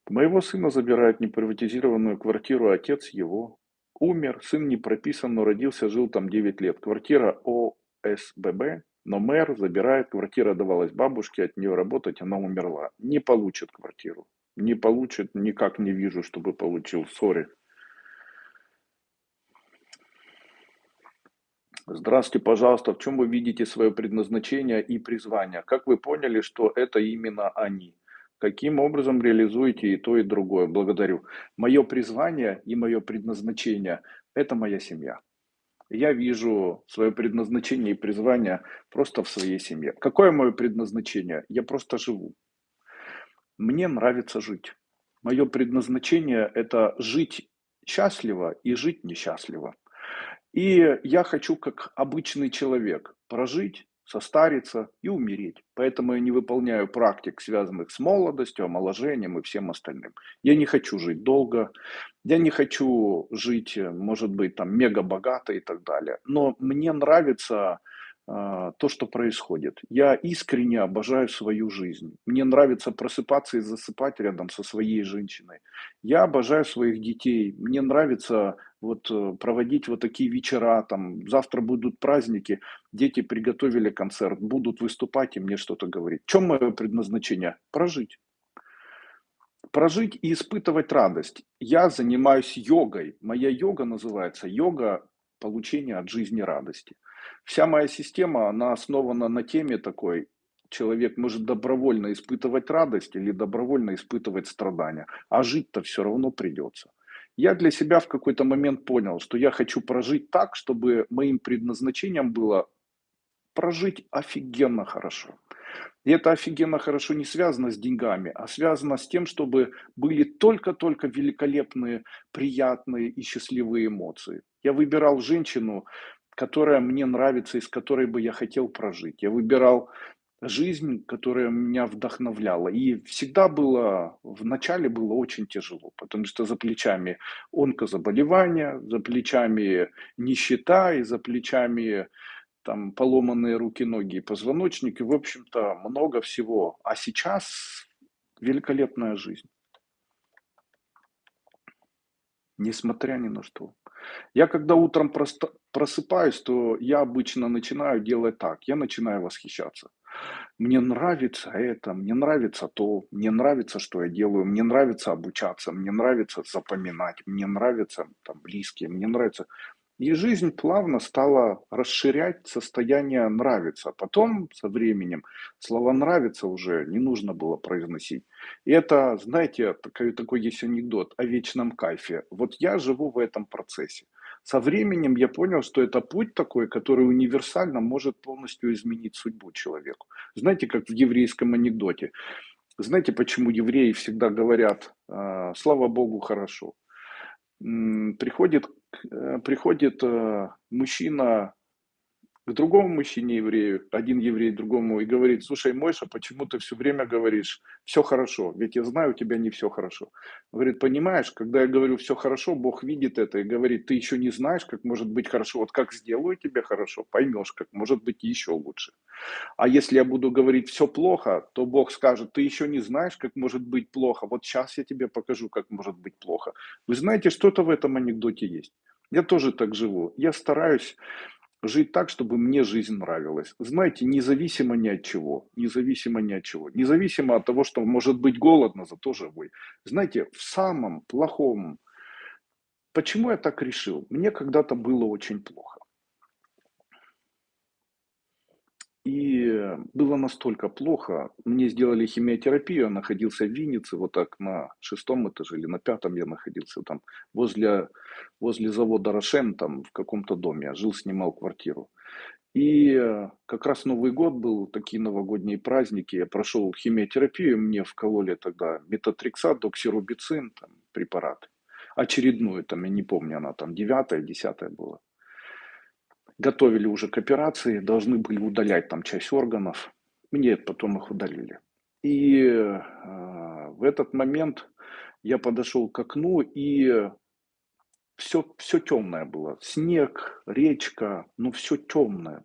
Моего сына забирают неприватизированную квартиру, отец его умер, сын не прописан, но родился, жил там 9 лет. Квартира ОСББ, но мэр забирает, квартира давалась бабушке, от нее работать, она умерла. Не получит квартиру. Не получит, никак не вижу, чтобы получил. Сори. Здравствуйте, пожалуйста. В чем вы видите свое предназначение и призвание? Как вы поняли, что это именно они? Каким образом реализуете и то, и другое? Благодарю. Мое призвание и мое предназначение – это моя семья. Я вижу свое предназначение и призвание просто в своей семье. Какое мое предназначение? Я просто живу. Мне нравится жить. Мое предназначение – это жить счастливо и жить несчастливо. И я хочу, как обычный человек, прожить, состариться и умереть. Поэтому я не выполняю практик, связанных с молодостью, омоложением и всем остальным. Я не хочу жить долго, я не хочу жить, может быть, там мега богато и так далее. Но мне нравится то, что происходит. Я искренне обожаю свою жизнь. Мне нравится просыпаться и засыпать рядом со своей женщиной. Я обожаю своих детей. Мне нравится вот э, проводить вот такие вечера. Там завтра будут праздники, дети приготовили концерт, будут выступать и мне что-то говорить. В чем мое предназначение? Прожить. Прожить и испытывать радость. Я занимаюсь йогой. Моя йога называется йога получения от жизни радости. Вся моя система, она основана на теме такой, человек может добровольно испытывать радость или добровольно испытывать страдания, а жить-то все равно придется. Я для себя в какой-то момент понял, что я хочу прожить так, чтобы моим предназначением было прожить офигенно хорошо. И это офигенно хорошо не связано с деньгами, а связано с тем, чтобы были только-только великолепные, приятные и счастливые эмоции. Я выбирал женщину, которая мне нравится и с которой бы я хотел прожить. Я выбирал жизнь, которая меня вдохновляла. И всегда было, в начале было очень тяжело, потому что за плечами онкозаболевания, за плечами нищета и за плечами там поломанные руки, ноги и позвоночники. В общем-то, много всего. А сейчас великолепная жизнь. Несмотря ни на что. Я когда утром просто просыпаюсь, то я обычно начинаю делать так. Я начинаю восхищаться. Мне нравится это, мне нравится то, мне нравится, что я делаю, мне нравится обучаться, мне нравится запоминать, мне нравятся там близкие, мне нравится. И жизнь плавно стала расширять состояние нравится. Потом со временем слово нравится уже не нужно было произносить. И это, знаете, такой, такой есть анекдот о вечном кайфе. Вот я живу в этом процессе. Со временем я понял, что это путь такой, который универсально может полностью изменить судьбу человеку. Знаете, как в еврейском анекдоте. Знаете, почему евреи всегда говорят, «А, слава Богу, хорошо? Приходит приходит э, мужчина к другому мужчине еврею, один еврей другому, и говорит, слушай, Мойша, почему ты все время говоришь, все хорошо, ведь я знаю, у тебя не все хорошо. Говорит, понимаешь, когда я говорю все хорошо, Бог видит это и говорит, ты еще не знаешь, как может быть хорошо, вот как сделаю тебе хорошо, поймешь, как может быть еще лучше. А если я буду говорить все плохо, то Бог скажет, ты еще не знаешь, как может быть плохо, вот сейчас я тебе покажу, как может быть плохо. Вы знаете, что-то в этом анекдоте есть. Я тоже так живу. Я стараюсь жить так, чтобы мне жизнь нравилась. Знаете, независимо ни от чего, независимо ни от чего, независимо от того, что может быть голодно, зато живой. Знаете, в самом плохом, почему я так решил? Мне когда-то было очень плохо. И было настолько плохо, мне сделали химиотерапию, я находился в Виннице, вот так на шестом этаже или на пятом я находился там, возле, возле завода «Рошен», там в каком-то доме, я жил, снимал квартиру. И э, как раз Новый год был, такие новогодние праздники, я прошел химиотерапию, мне вкололи тогда метатрексат, доксирубицин, там, препарат, очередную, там, я не помню, она там девятая, десятая была готовили уже к операции, должны были удалять там часть органов. Мне потом их удалили. И э, в этот момент я подошел к окну, и все, все темное было. Снег, речка, ну все темное.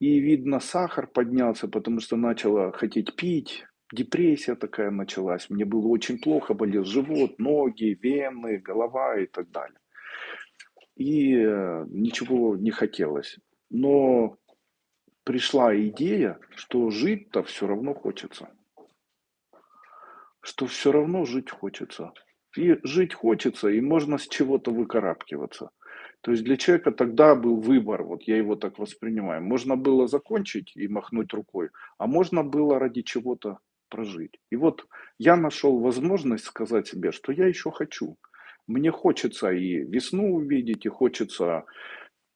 И видно, сахар поднялся, потому что начала хотеть пить. Депрессия такая началась. Мне было очень плохо, болел живот, ноги, вены, голова и так далее и э, ничего не хотелось. Но пришла идея, что жить-то все равно хочется. Что все равно жить хочется. И жить хочется, и можно с чего-то выкарабкиваться. То есть для человека тогда был выбор, вот я его так воспринимаю. Можно было закончить и махнуть рукой, а можно было ради чего-то прожить. И вот я нашел возможность сказать себе, что я еще хочу. Мне хочется и весну увидеть, и хочется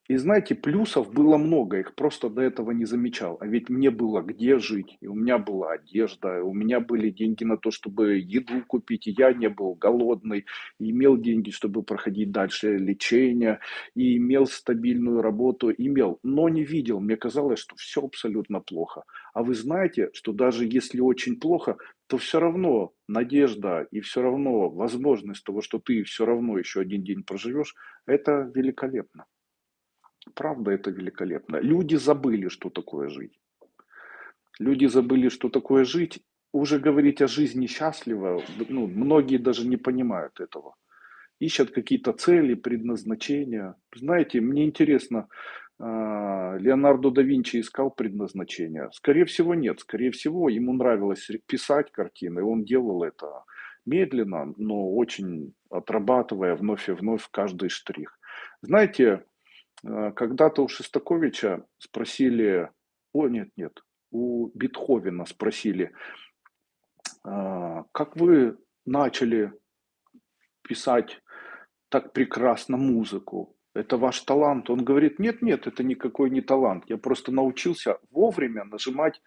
и знаете, плюсов было много, их просто до этого не замечал. А ведь мне было где жить, и у меня была одежда, и у меня были деньги на то, чтобы еду купить, и я не был голодный, и имел деньги, чтобы проходить дальше лечение, и имел стабильную работу, имел, но не видел. Мне казалось, что все абсолютно плохо. А вы знаете, что даже если очень плохо, то все равно надежда и все равно возможность того, что ты все равно еще один день проживешь, это великолепно. Правда, это великолепно. Люди забыли, что такое жить. Люди забыли, что такое жить. Уже говорить о жизни счастливо, ну, многие даже не понимают этого. Ищут какие-то цели, предназначения. Знаете, мне интересно, а, Леонардо да Винчи искал предназначение? Скорее всего, нет. Скорее всего, ему нравилось писать картины, он делал это медленно, но очень отрабатывая вновь и вновь каждый штрих. Знаете, когда-то у Шестаковича спросили, о нет, нет, у Бетховена спросили, «А, как вы начали писать так прекрасно музыку? Это ваш талант? Он говорит, нет, нет, это никакой не талант. Я просто научился вовремя нажимать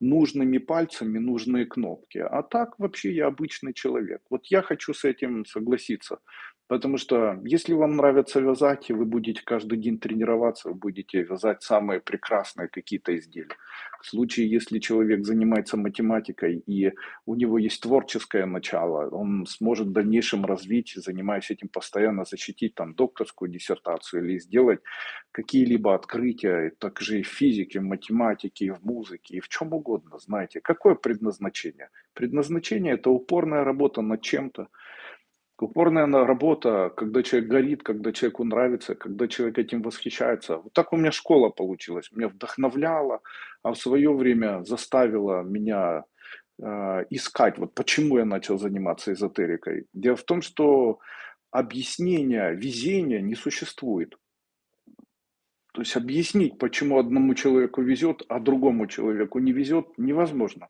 нужными пальцами нужные кнопки. А так вообще я обычный человек. Вот я хочу с этим согласиться. Потому что если вам нравится вязать, и вы будете каждый день тренироваться, вы будете вязать самые прекрасные какие-то изделия. В случае, если человек занимается математикой и у него есть творческое начало, он сможет в дальнейшем развить, занимаясь этим постоянно, защитить там докторскую диссертацию или сделать какие-либо открытия, также и в физике, в математике, и в музыке, и в чем угодно, знаете. Какое предназначение? Предназначение – это упорная работа над чем-то, Упорная работа, когда человек горит, когда человеку нравится, когда человек этим восхищается. Вот так у меня школа получилась. Меня вдохновляла, а в свое время заставила меня э, искать, вот почему я начал заниматься эзотерикой. Дело в том, что объяснения везения не существует. То есть объяснить, почему одному человеку везет, а другому человеку не везет, невозможно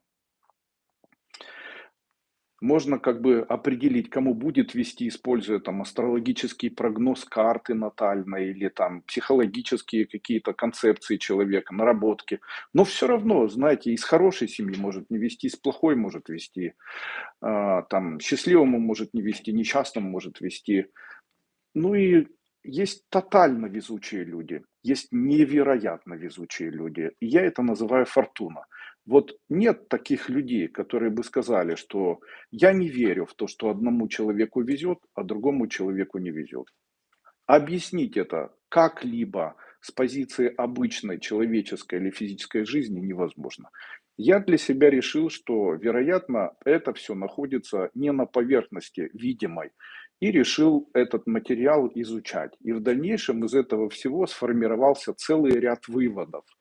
можно как бы определить, кому будет вести, используя там астрологический прогноз карты натальной или там психологические какие-то концепции человека, наработки. Но все равно, знаете, из хорошей семьи может не вести, из плохой может вести, а, там счастливому может не вести, несчастному может вести. Ну и есть тотально везучие люди, есть невероятно везучие люди. Я это называю фортуна. Вот нет таких людей, которые бы сказали, что я не верю в то, что одному человеку везет, а другому человеку не везет. Объяснить это как-либо с позиции обычной человеческой или физической жизни невозможно. Я для себя решил, что, вероятно, это все находится не на поверхности видимой, и решил этот материал изучать. И в дальнейшем из этого всего сформировался целый ряд выводов –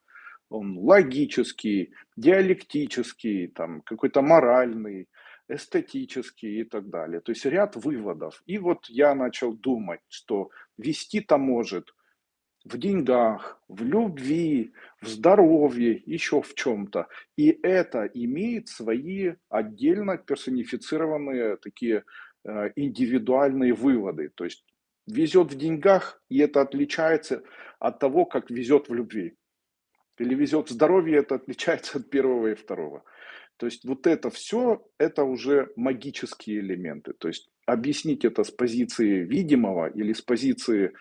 он логический, диалектический, там, какой-то моральный, эстетический и так далее. То есть ряд выводов. И вот я начал думать, что вести-то может в деньгах, в любви, в здоровье, еще в чем-то. И это имеет свои отдельно персонифицированные такие э, индивидуальные выводы. То есть везет в деньгах, и это отличается от того, как везет в любви. Или в здоровье, это отличается от первого и второго. То есть вот это все, это уже магические элементы. То есть объяснить это с позиции видимого или с позиции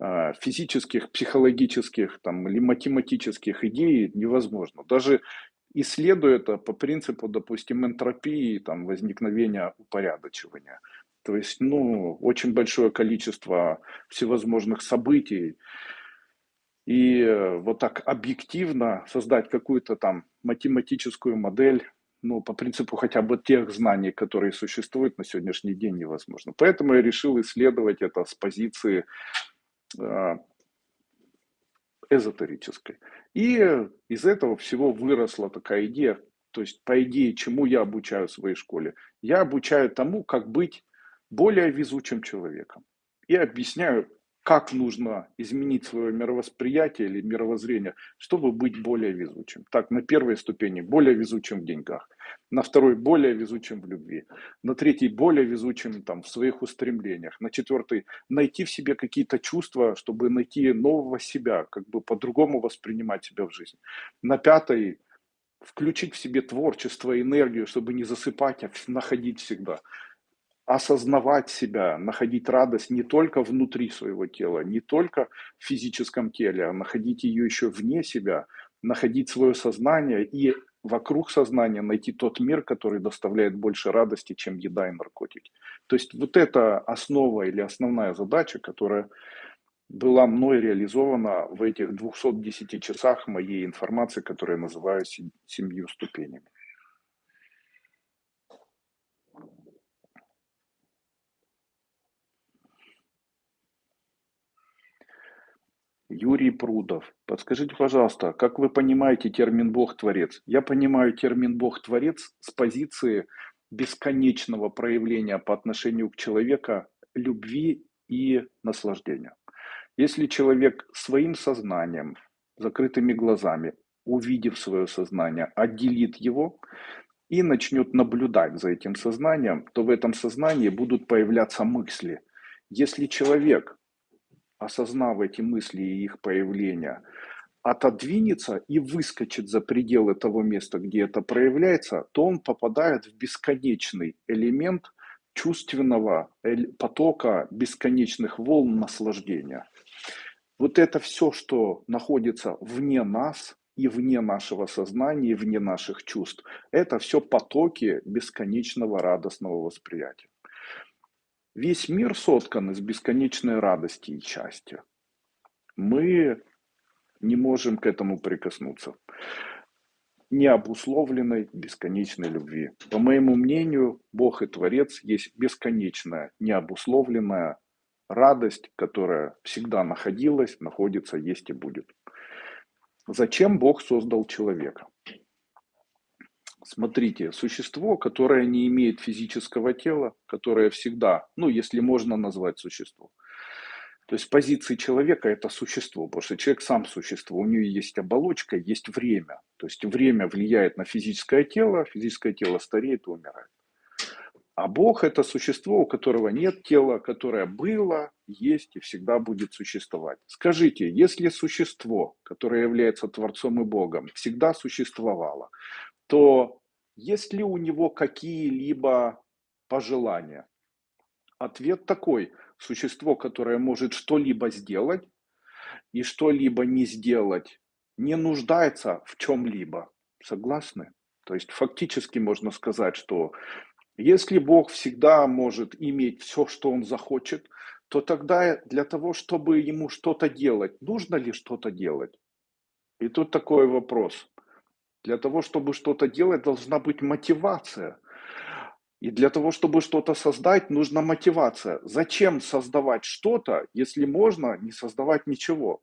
э, физических, психологических там, или математических идей невозможно. Даже исследуя это по принципу, допустим, энтропии, там, возникновения упорядочивания. То есть, ну, очень большое количество всевозможных событий. И э, вот так объективно создать какую-то там математическую модель, ну, по принципу хотя бы тех знаний, которые существуют на сегодняшний день, невозможно. Поэтому я решил исследовать это с позиции э, эзотерической. И из этого всего выросла такая идея, то есть, по идее, чему я обучаю в своей школе? Я обучаю тому, как быть более везучим человеком. И объясняю, как нужно изменить свое мировосприятие или мировоззрение, чтобы быть более везучим. Так, на первой ступени более везучим в деньгах, на второй более везучим в любви, на третьей более везучим там, в своих устремлениях, на четвертой найти в себе какие-то чувства, чтобы найти нового себя, как бы по-другому воспринимать себя в жизни. На пятой включить в себе творчество, энергию, чтобы не засыпать, а находить всегда осознавать себя, находить радость не только внутри своего тела, не только в физическом теле, а находить ее еще вне себя, находить свое сознание и вокруг сознания найти тот мир, который доставляет больше радости, чем еда и наркотики. То есть вот это основа или основная задача, которая была мной реализована в этих 210 часах моей информации, которую я называю семью ступенями. Юрий Прудов. Подскажите, пожалуйста, как вы понимаете термин Бог-творец? Я понимаю термин Бог-творец с позиции бесконечного проявления по отношению к человеку любви и наслаждения. Если человек своим сознанием, закрытыми глазами, увидев свое сознание, отделит его и начнет наблюдать за этим сознанием, то в этом сознании будут появляться мысли. Если человек осознав эти мысли и их появление, отодвинется и выскочит за пределы того места, где это проявляется, то он попадает в бесконечный элемент чувственного потока бесконечных волн наслаждения. Вот это все, что находится вне нас и вне нашего сознания, и вне наших чувств, это все потоки бесконечного радостного восприятия. Весь мир соткан из бесконечной радости и счастья. Мы не можем к этому прикоснуться. Необусловленной бесконечной любви. По моему мнению, Бог и Творец есть бесконечная, необусловленная радость, которая всегда находилась, находится, есть и будет. Зачем Бог создал человека? Смотрите, существо, которое не имеет физического тела, которое всегда, ну, если можно назвать существо. То есть позиции человека это существо, потому что человек сам существо, у него есть оболочка, есть время. То есть время влияет на физическое тело, физическое тело стареет и умирает. А Бог это существо, у которого нет тела, которое было, есть и всегда будет существовать. Скажите, если существо, которое является Творцом и Богом, всегда существовало, то есть ли у него какие-либо пожелания? Ответ такой. Существо, которое может что-либо сделать и что-либо не сделать, не нуждается в чем-либо. Согласны? То есть фактически можно сказать, что если Бог всегда может иметь все, что Он захочет, то тогда для того, чтобы ему что-то делать, нужно ли что-то делать? И тут такой вопрос. Для того, чтобы что-то делать, должна быть мотивация. И для того, чтобы что-то создать, нужна мотивация. Зачем создавать что-то, если можно не создавать ничего?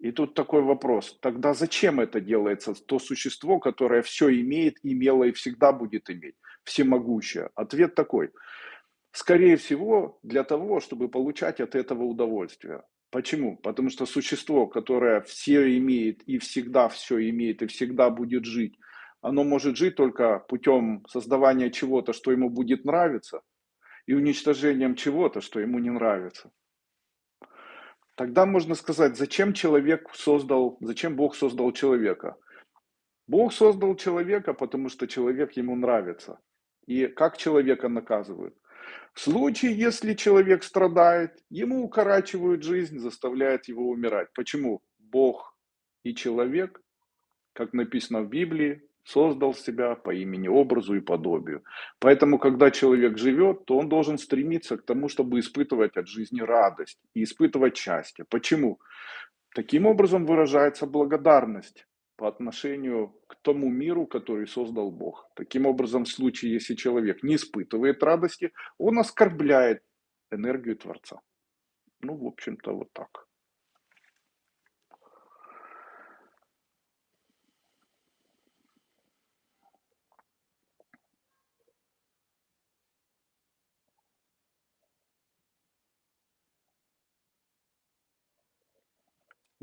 И тут такой вопрос. Тогда зачем это делается? То существо, которое все имеет, имело и всегда будет иметь. Всемогущее. Ответ такой. Скорее всего, для того, чтобы получать от этого удовольствие. Почему? Потому что существо, которое все имеет и всегда все имеет и всегда будет жить, оно может жить только путем создавания чего-то, что ему будет нравиться, и уничтожением чего-то, что ему не нравится. Тогда можно сказать, зачем человек создал, зачем Бог создал человека? Бог создал человека, потому что человек ему нравится. И как человека наказывают? В случае, если человек страдает, ему укорачивают жизнь, заставляют его умирать. Почему? Бог и человек, как написано в Библии, создал себя по имени, образу и подобию. Поэтому, когда человек живет, то он должен стремиться к тому, чтобы испытывать от жизни радость и испытывать счастье. Почему? Таким образом выражается благодарность по отношению к тому миру, который создал Бог. Таким образом, в случае, если человек не испытывает радости, он оскорбляет энергию Творца. Ну, в общем-то, вот так.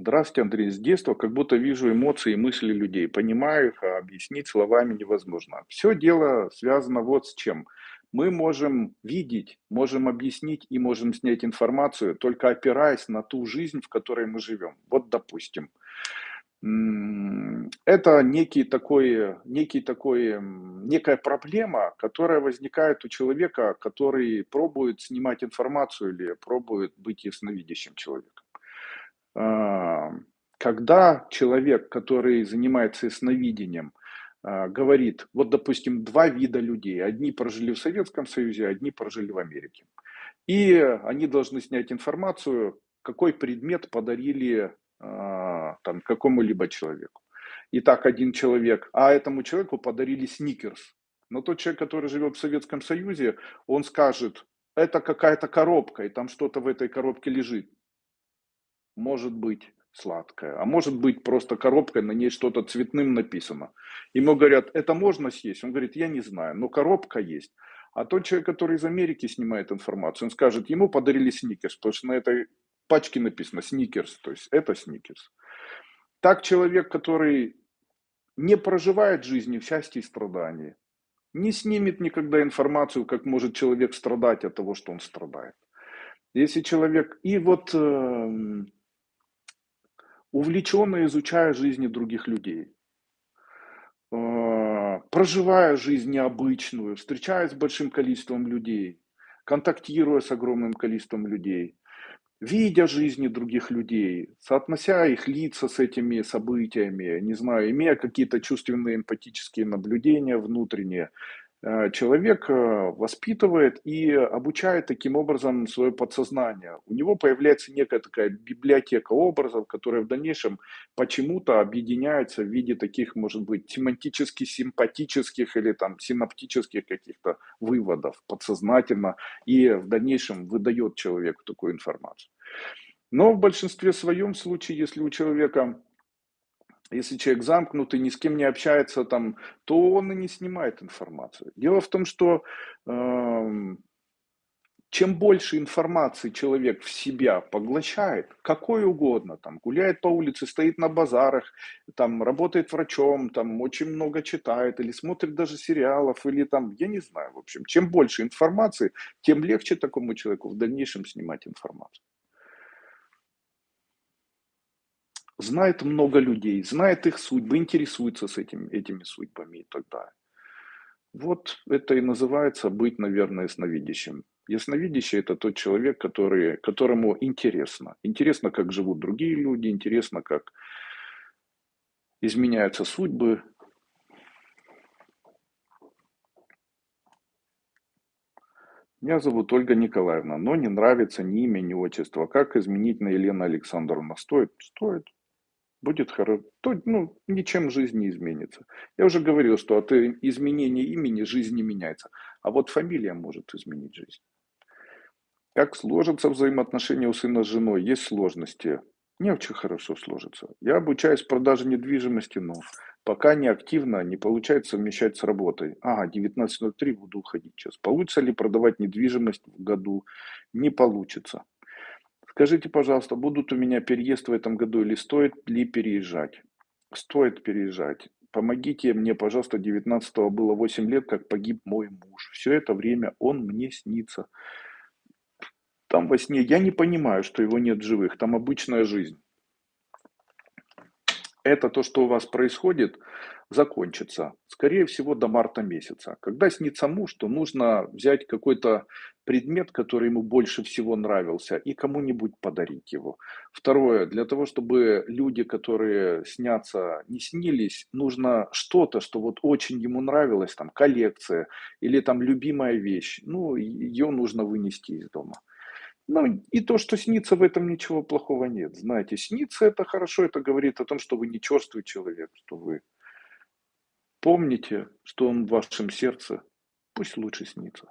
Здравствуйте, Андрей. С детства как будто вижу эмоции и мысли людей, понимаю их, а объяснить словами невозможно. Все дело связано вот с чем. Мы можем видеть, можем объяснить и можем снять информацию, только опираясь на ту жизнь, в которой мы живем. Вот, допустим, это некий такой, некий такой, некая проблема, которая возникает у человека, который пробует снимать информацию или пробует быть ясновидящим человеком. А, когда человек, который занимается ясновидением, а, говорит, вот, допустим, два вида людей, одни прожили в Советском Союзе, одни прожили в Америке, и они должны снять информацию, какой предмет подарили а, там, какому-либо человеку. Итак, один человек, а этому человеку подарили сникерс. Но тот человек, который живет в Советском Союзе, он скажет, это какая-то коробка, и там что-то в этой коробке лежит может быть сладкая, а может быть просто коробка, на ней что-то цветным написано. Ему говорят, это можно съесть? Он говорит, я не знаю, но коробка есть. А тот человек, который из Америки снимает информацию, он скажет, ему подарили сникерс, потому что на этой пачке написано сникерс, то есть это сникерс. Так человек, который не проживает жизни в счастье и страдании, не снимет никогда информацию, как может человек страдать от того, что он страдает. Если человек... И вот э, увлеченно изучая жизни других людей, а, проживая жизнь необычную, встречаясь с большим количеством людей, контактируя с огромным количеством людей, видя жизни других людей, соотнося их лица с этими событиями, не знаю, имея какие-то чувственные эмпатические наблюдения внутренние, Э, человек э, воспитывает и обучает таким образом свое подсознание. У него появляется некая такая библиотека образов, которая в дальнейшем почему-то объединяется в виде таких, может быть, семантически симпатических или там синаптических каких-то выводов подсознательно и в дальнейшем выдает человеку такую информацию. Но в большинстве своем случае, если у человека если человек замкнутый, ни с кем не общается, там, то он и не снимает информацию. Дело в том, что э, чем больше информации человек в себя поглощает, какой угодно, там, гуляет по улице, стоит на базарах, там, работает врачом, там, очень много читает, или смотрит даже сериалов, или там, я не знаю, в общем, чем больше информации, тем легче такому человеку в дальнейшем снимать информацию. Знает много людей, знает их судьбы, интересуется с этим, этими судьбами и так далее. Вот это и называется быть, наверное, ясновидящим. Ясновидящий – это тот человек, который, которому интересно. Интересно, как живут другие люди, интересно, как изменяются судьбы. Меня зовут Ольга Николаевна, но не нравится ни имя, ни отчество. Как изменить на Елена Александровна? Стоит? Стоит будет хорошо, то ну, ничем жизнь не изменится. Я уже говорил, что от изменения имени жизнь не меняется, а вот фамилия может изменить жизнь. Как сложатся взаимоотношения у сына с женой? Есть сложности. Не очень хорошо сложится. Я обучаюсь продаже недвижимости, но пока не активно, не получается совмещать с работой. Ага, 19.03 буду уходить сейчас. Получится ли продавать недвижимость в году? Не получится. Скажите, пожалуйста, будут у меня переезд в этом году или стоит ли переезжать? Стоит переезжать. Помогите мне, пожалуйста, 19 было 8 лет, как погиб мой муж. Все это время он мне снится. Там во сне я не понимаю, что его нет живых. Там обычная жизнь. Это то, что у вас происходит, закончится, скорее всего, до марта месяца. Когда снится муж, то нужно взять какой-то предмет, который ему больше всего нравился, и кому-нибудь подарить его. Второе, для того, чтобы люди, которые снятся, не снились, нужно что-то, что вот очень ему нравилось, там коллекция или там любимая вещь, ну, ее нужно вынести из дома. Ну, и то, что снится, в этом ничего плохого нет. Знаете, снится это хорошо, это говорит о том, что вы не черствый человек, что вы помните, что он в вашем сердце, пусть лучше снится.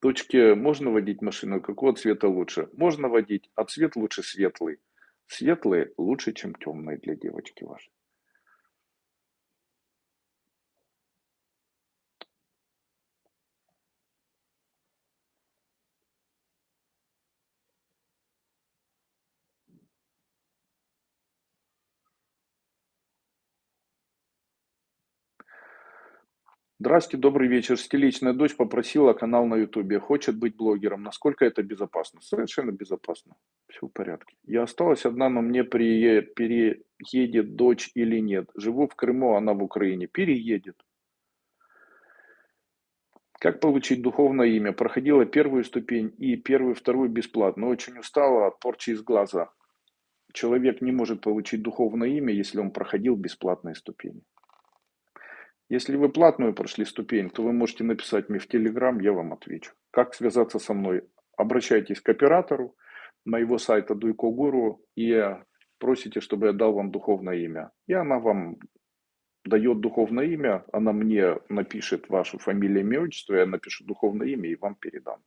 Дочке можно водить машину, какого цвета лучше? Можно водить, а цвет лучше светлый. Светлый лучше, чем темный для девочки вашей. Здравствуйте, добрый вечер. Столичная дочь попросила канал на ютубе, хочет быть блогером. Насколько это безопасно? Совершенно безопасно. Все в порядке. Я осталась одна, но мне пере... переедет дочь или нет. Живу в Крыму, она в Украине. Переедет. Как получить духовное имя? Проходила первую ступень и первую, вторую бесплатно. Очень устала от порчи из глаза. Человек не может получить духовное имя, если он проходил бесплатные ступени. Если вы платную прошли ступень, то вы можете написать мне в Телеграм, я вам отвечу. Как связаться со мной? Обращайтесь к оператору моего сайта Дуйко Гуру и просите, чтобы я дал вам духовное имя. И она вам дает духовное имя, она мне напишет вашу фамилию, имя, отчество, я напишу духовное имя и вам передам.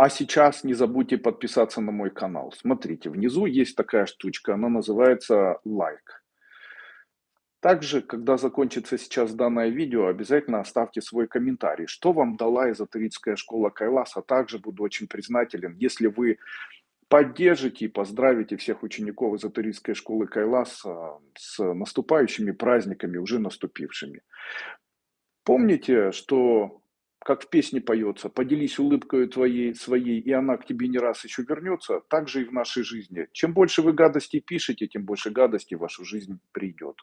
А сейчас не забудьте подписаться на мой канал. Смотрите, внизу есть такая штучка, она называется лайк. Также, когда закончится сейчас данное видео, обязательно оставьте свой комментарий, что вам дала эзотерическая школа Кайласа. Также буду очень признателен, если вы поддержите и поздравите всех учеников эзотерической школы Кайласа с наступающими праздниками, уже наступившими. Помните, что как в песне поется, поделись улыбкой твоей, своей, и она к тебе не раз еще вернется, так же и в нашей жизни. Чем больше вы гадостей пишете, тем больше гадостей в вашу жизнь придет.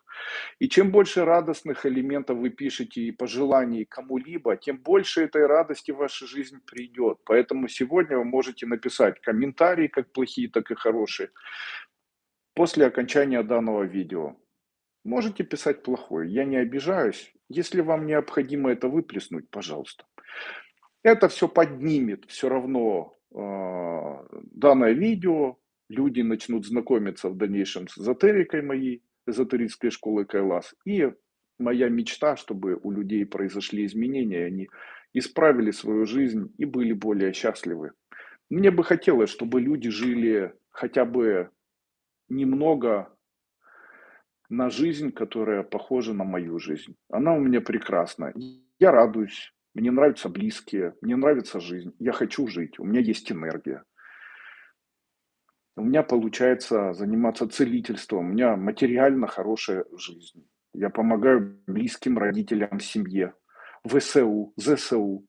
И чем больше радостных элементов вы пишете и пожеланий кому-либо, тем больше этой радости в вашу жизнь придет. Поэтому сегодня вы можете написать комментарии, как плохие, так и хорошие, после окончания данного видео. Можете писать плохое, я не обижаюсь. Если вам необходимо это выплеснуть, пожалуйста. Это все поднимет все равно э, данное видео. Люди начнут знакомиться в дальнейшем с эзотерикой моей, эзотерической школы Кайлас. И моя мечта, чтобы у людей произошли изменения, они исправили свою жизнь и были более счастливы. Мне бы хотелось, чтобы люди жили хотя бы немного на жизнь, которая похожа на мою жизнь. Она у меня прекрасна. Я радуюсь, мне нравятся близкие, мне нравится жизнь. Я хочу жить, у меня есть энергия. У меня получается заниматься целительством, у меня материально хорошая жизнь. Я помогаю близким родителям, семье, ВСУ, ЗСУ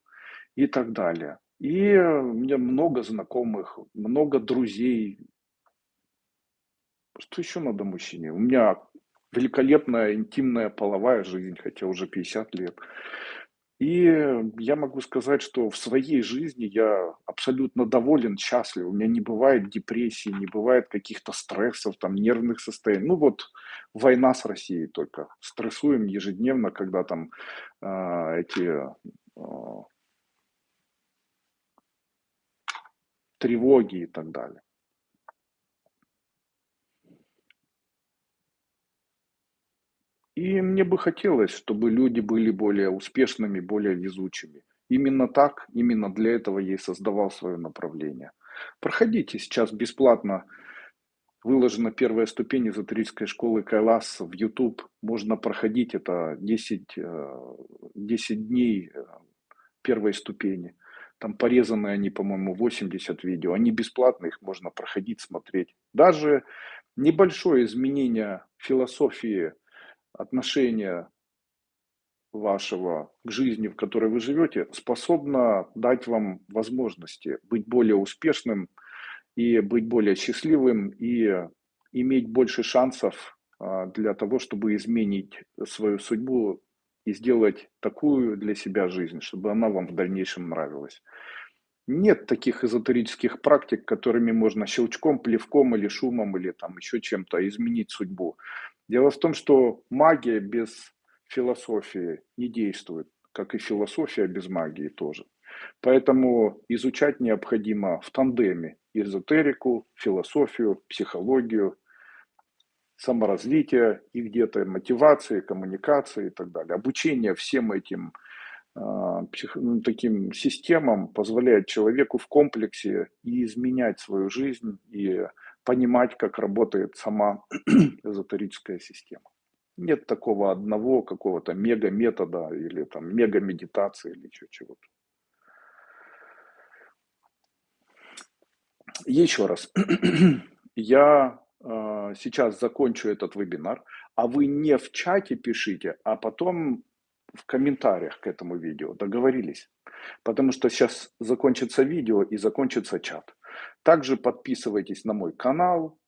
и так далее. И у меня много знакомых, много друзей. Что еще надо мужчине? У меня великолепная интимная половая жизнь, хотя уже 50 лет. И я могу сказать, что в своей жизни я абсолютно доволен, счастлив. У меня не бывает депрессии, не бывает каких-то стрессов, там, нервных состояний. Ну вот война с Россией только. Стрессуем ежедневно, когда там э, эти э, тревоги и так далее. И мне бы хотелось, чтобы люди были более успешными, более везучими. Именно так, именно для этого я и создавал свое направление. Проходите сейчас бесплатно выложена первая ступень эзотерической школы Кайлас в YouTube. Можно проходить это 10, 10 э, дней э, первой ступени. Там порезаны они, по-моему, 80 видео. Они бесплатные, их можно проходить, смотреть. Даже небольшое изменение философии, отношения вашего к жизни, в которой вы живете, способно дать вам возможности быть более успешным и быть более счастливым и иметь больше шансов а, для того, чтобы изменить свою судьбу и сделать такую для себя жизнь, чтобы она вам в дальнейшем нравилась. Нет таких эзотерических практик, которыми можно щелчком, плевком или шумом или там еще чем-то изменить судьбу. Дело в том, что магия без философии не действует, как и философия без магии тоже. Поэтому изучать необходимо в тандеме эзотерику, философию, психологию, саморазвитие и где-то мотивации, коммуникации и так далее. Обучение всем этим псих, ну, таким системам позволяет человеку в комплексе и изменять свою жизнь, и понимать, как работает сама эзотерическая система. Нет такого одного какого-то мега-метода или там мега-медитации или чего-то. Еще раз, я э, сейчас закончу этот вебинар, а вы не в чате пишите, а потом в комментариях к этому видео. Договорились? Потому что сейчас закончится видео и закончится чат. Также подписывайтесь на мой канал.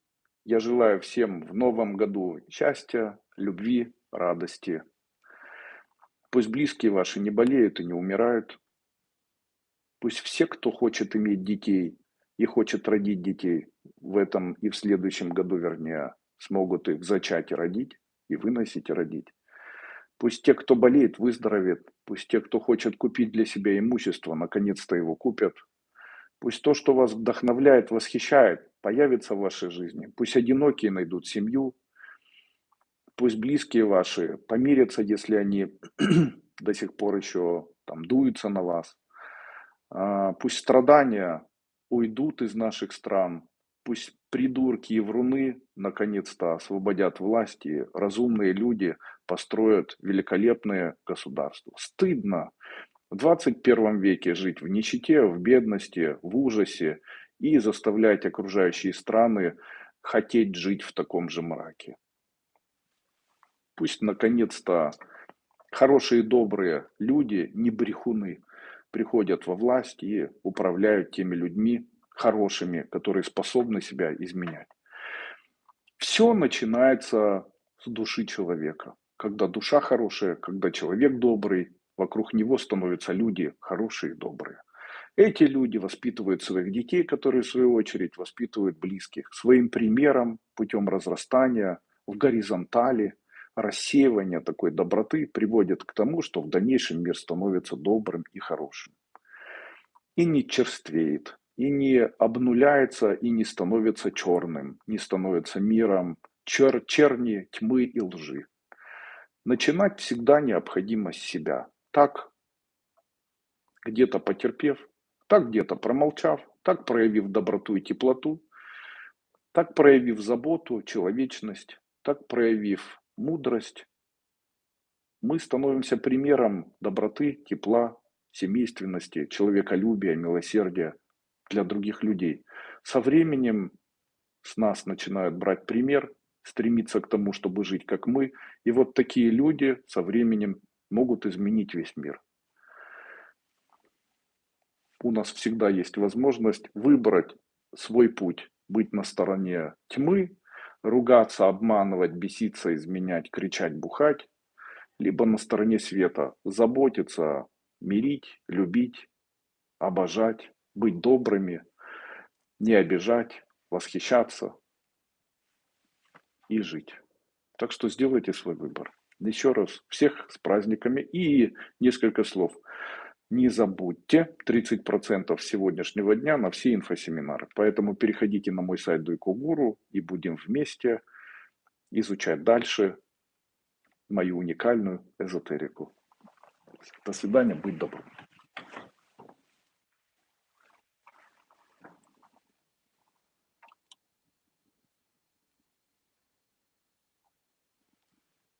Я желаю всем в новом году счастья, любви, радости. Пусть близкие ваши не болеют и не умирают. Пусть все, кто хочет иметь детей и хочет родить детей в этом и в следующем году, вернее, смогут их зачать и родить, и выносить и родить. Пусть те, кто болеет, выздоровеют. Пусть те, кто хочет купить для себя имущество, наконец-то его купят. Пусть то, что вас вдохновляет, восхищает, появится в вашей жизни. Пусть одинокие найдут семью. Пусть близкие ваши помирятся, если они до сих пор еще там дуются на вас. А, пусть страдания уйдут из наших стран. Пусть придурки и вруны наконец-то освободят власти, разумные люди построят великолепное государство. Стыдно в 21 веке жить в нищете, в бедности, в ужасе и заставлять окружающие страны хотеть жить в таком же мраке. Пусть наконец-то хорошие добрые люди, не брехуны, приходят во власть и управляют теми людьми хорошими, которые способны себя изменять. Все начинается с души человека. Когда душа хорошая, когда человек добрый, вокруг него становятся люди хорошие и добрые. Эти люди воспитывают своих детей, которые в свою очередь воспитывают близких. Своим примером, путем разрастания, в горизонтали, рассеивания такой доброты приводит к тому, что в дальнейшем мир становится добрым и хорошим. И не черствеет, и не обнуляется, и не становится черным, не становится миром чер черни, тьмы и лжи. Начинать всегда необходимо с себя. Так, где-то потерпев, так где-то промолчав, так проявив доброту и теплоту, так проявив заботу, человечность, так проявив мудрость, мы становимся примером доброты, тепла, семейственности, человеколюбия, милосердия для других людей. Со временем с нас начинают брать пример, стремиться к тому, чтобы жить как мы. И вот такие люди со временем могут изменить весь мир. У нас всегда есть возможность выбрать свой путь, быть на стороне тьмы, ругаться, обманывать, беситься, изменять, кричать, бухать, либо на стороне света, заботиться, мирить, любить, обожать, быть добрыми, не обижать, восхищаться и жить. Так что сделайте свой выбор. Еще раз, всех с праздниками и несколько слов. Не забудьте 30% сегодняшнего дня на все инфосеминары. Поэтому переходите на мой сайт Дуйко Гуру и будем вместе изучать дальше мою уникальную эзотерику. До свидания, будь добрым.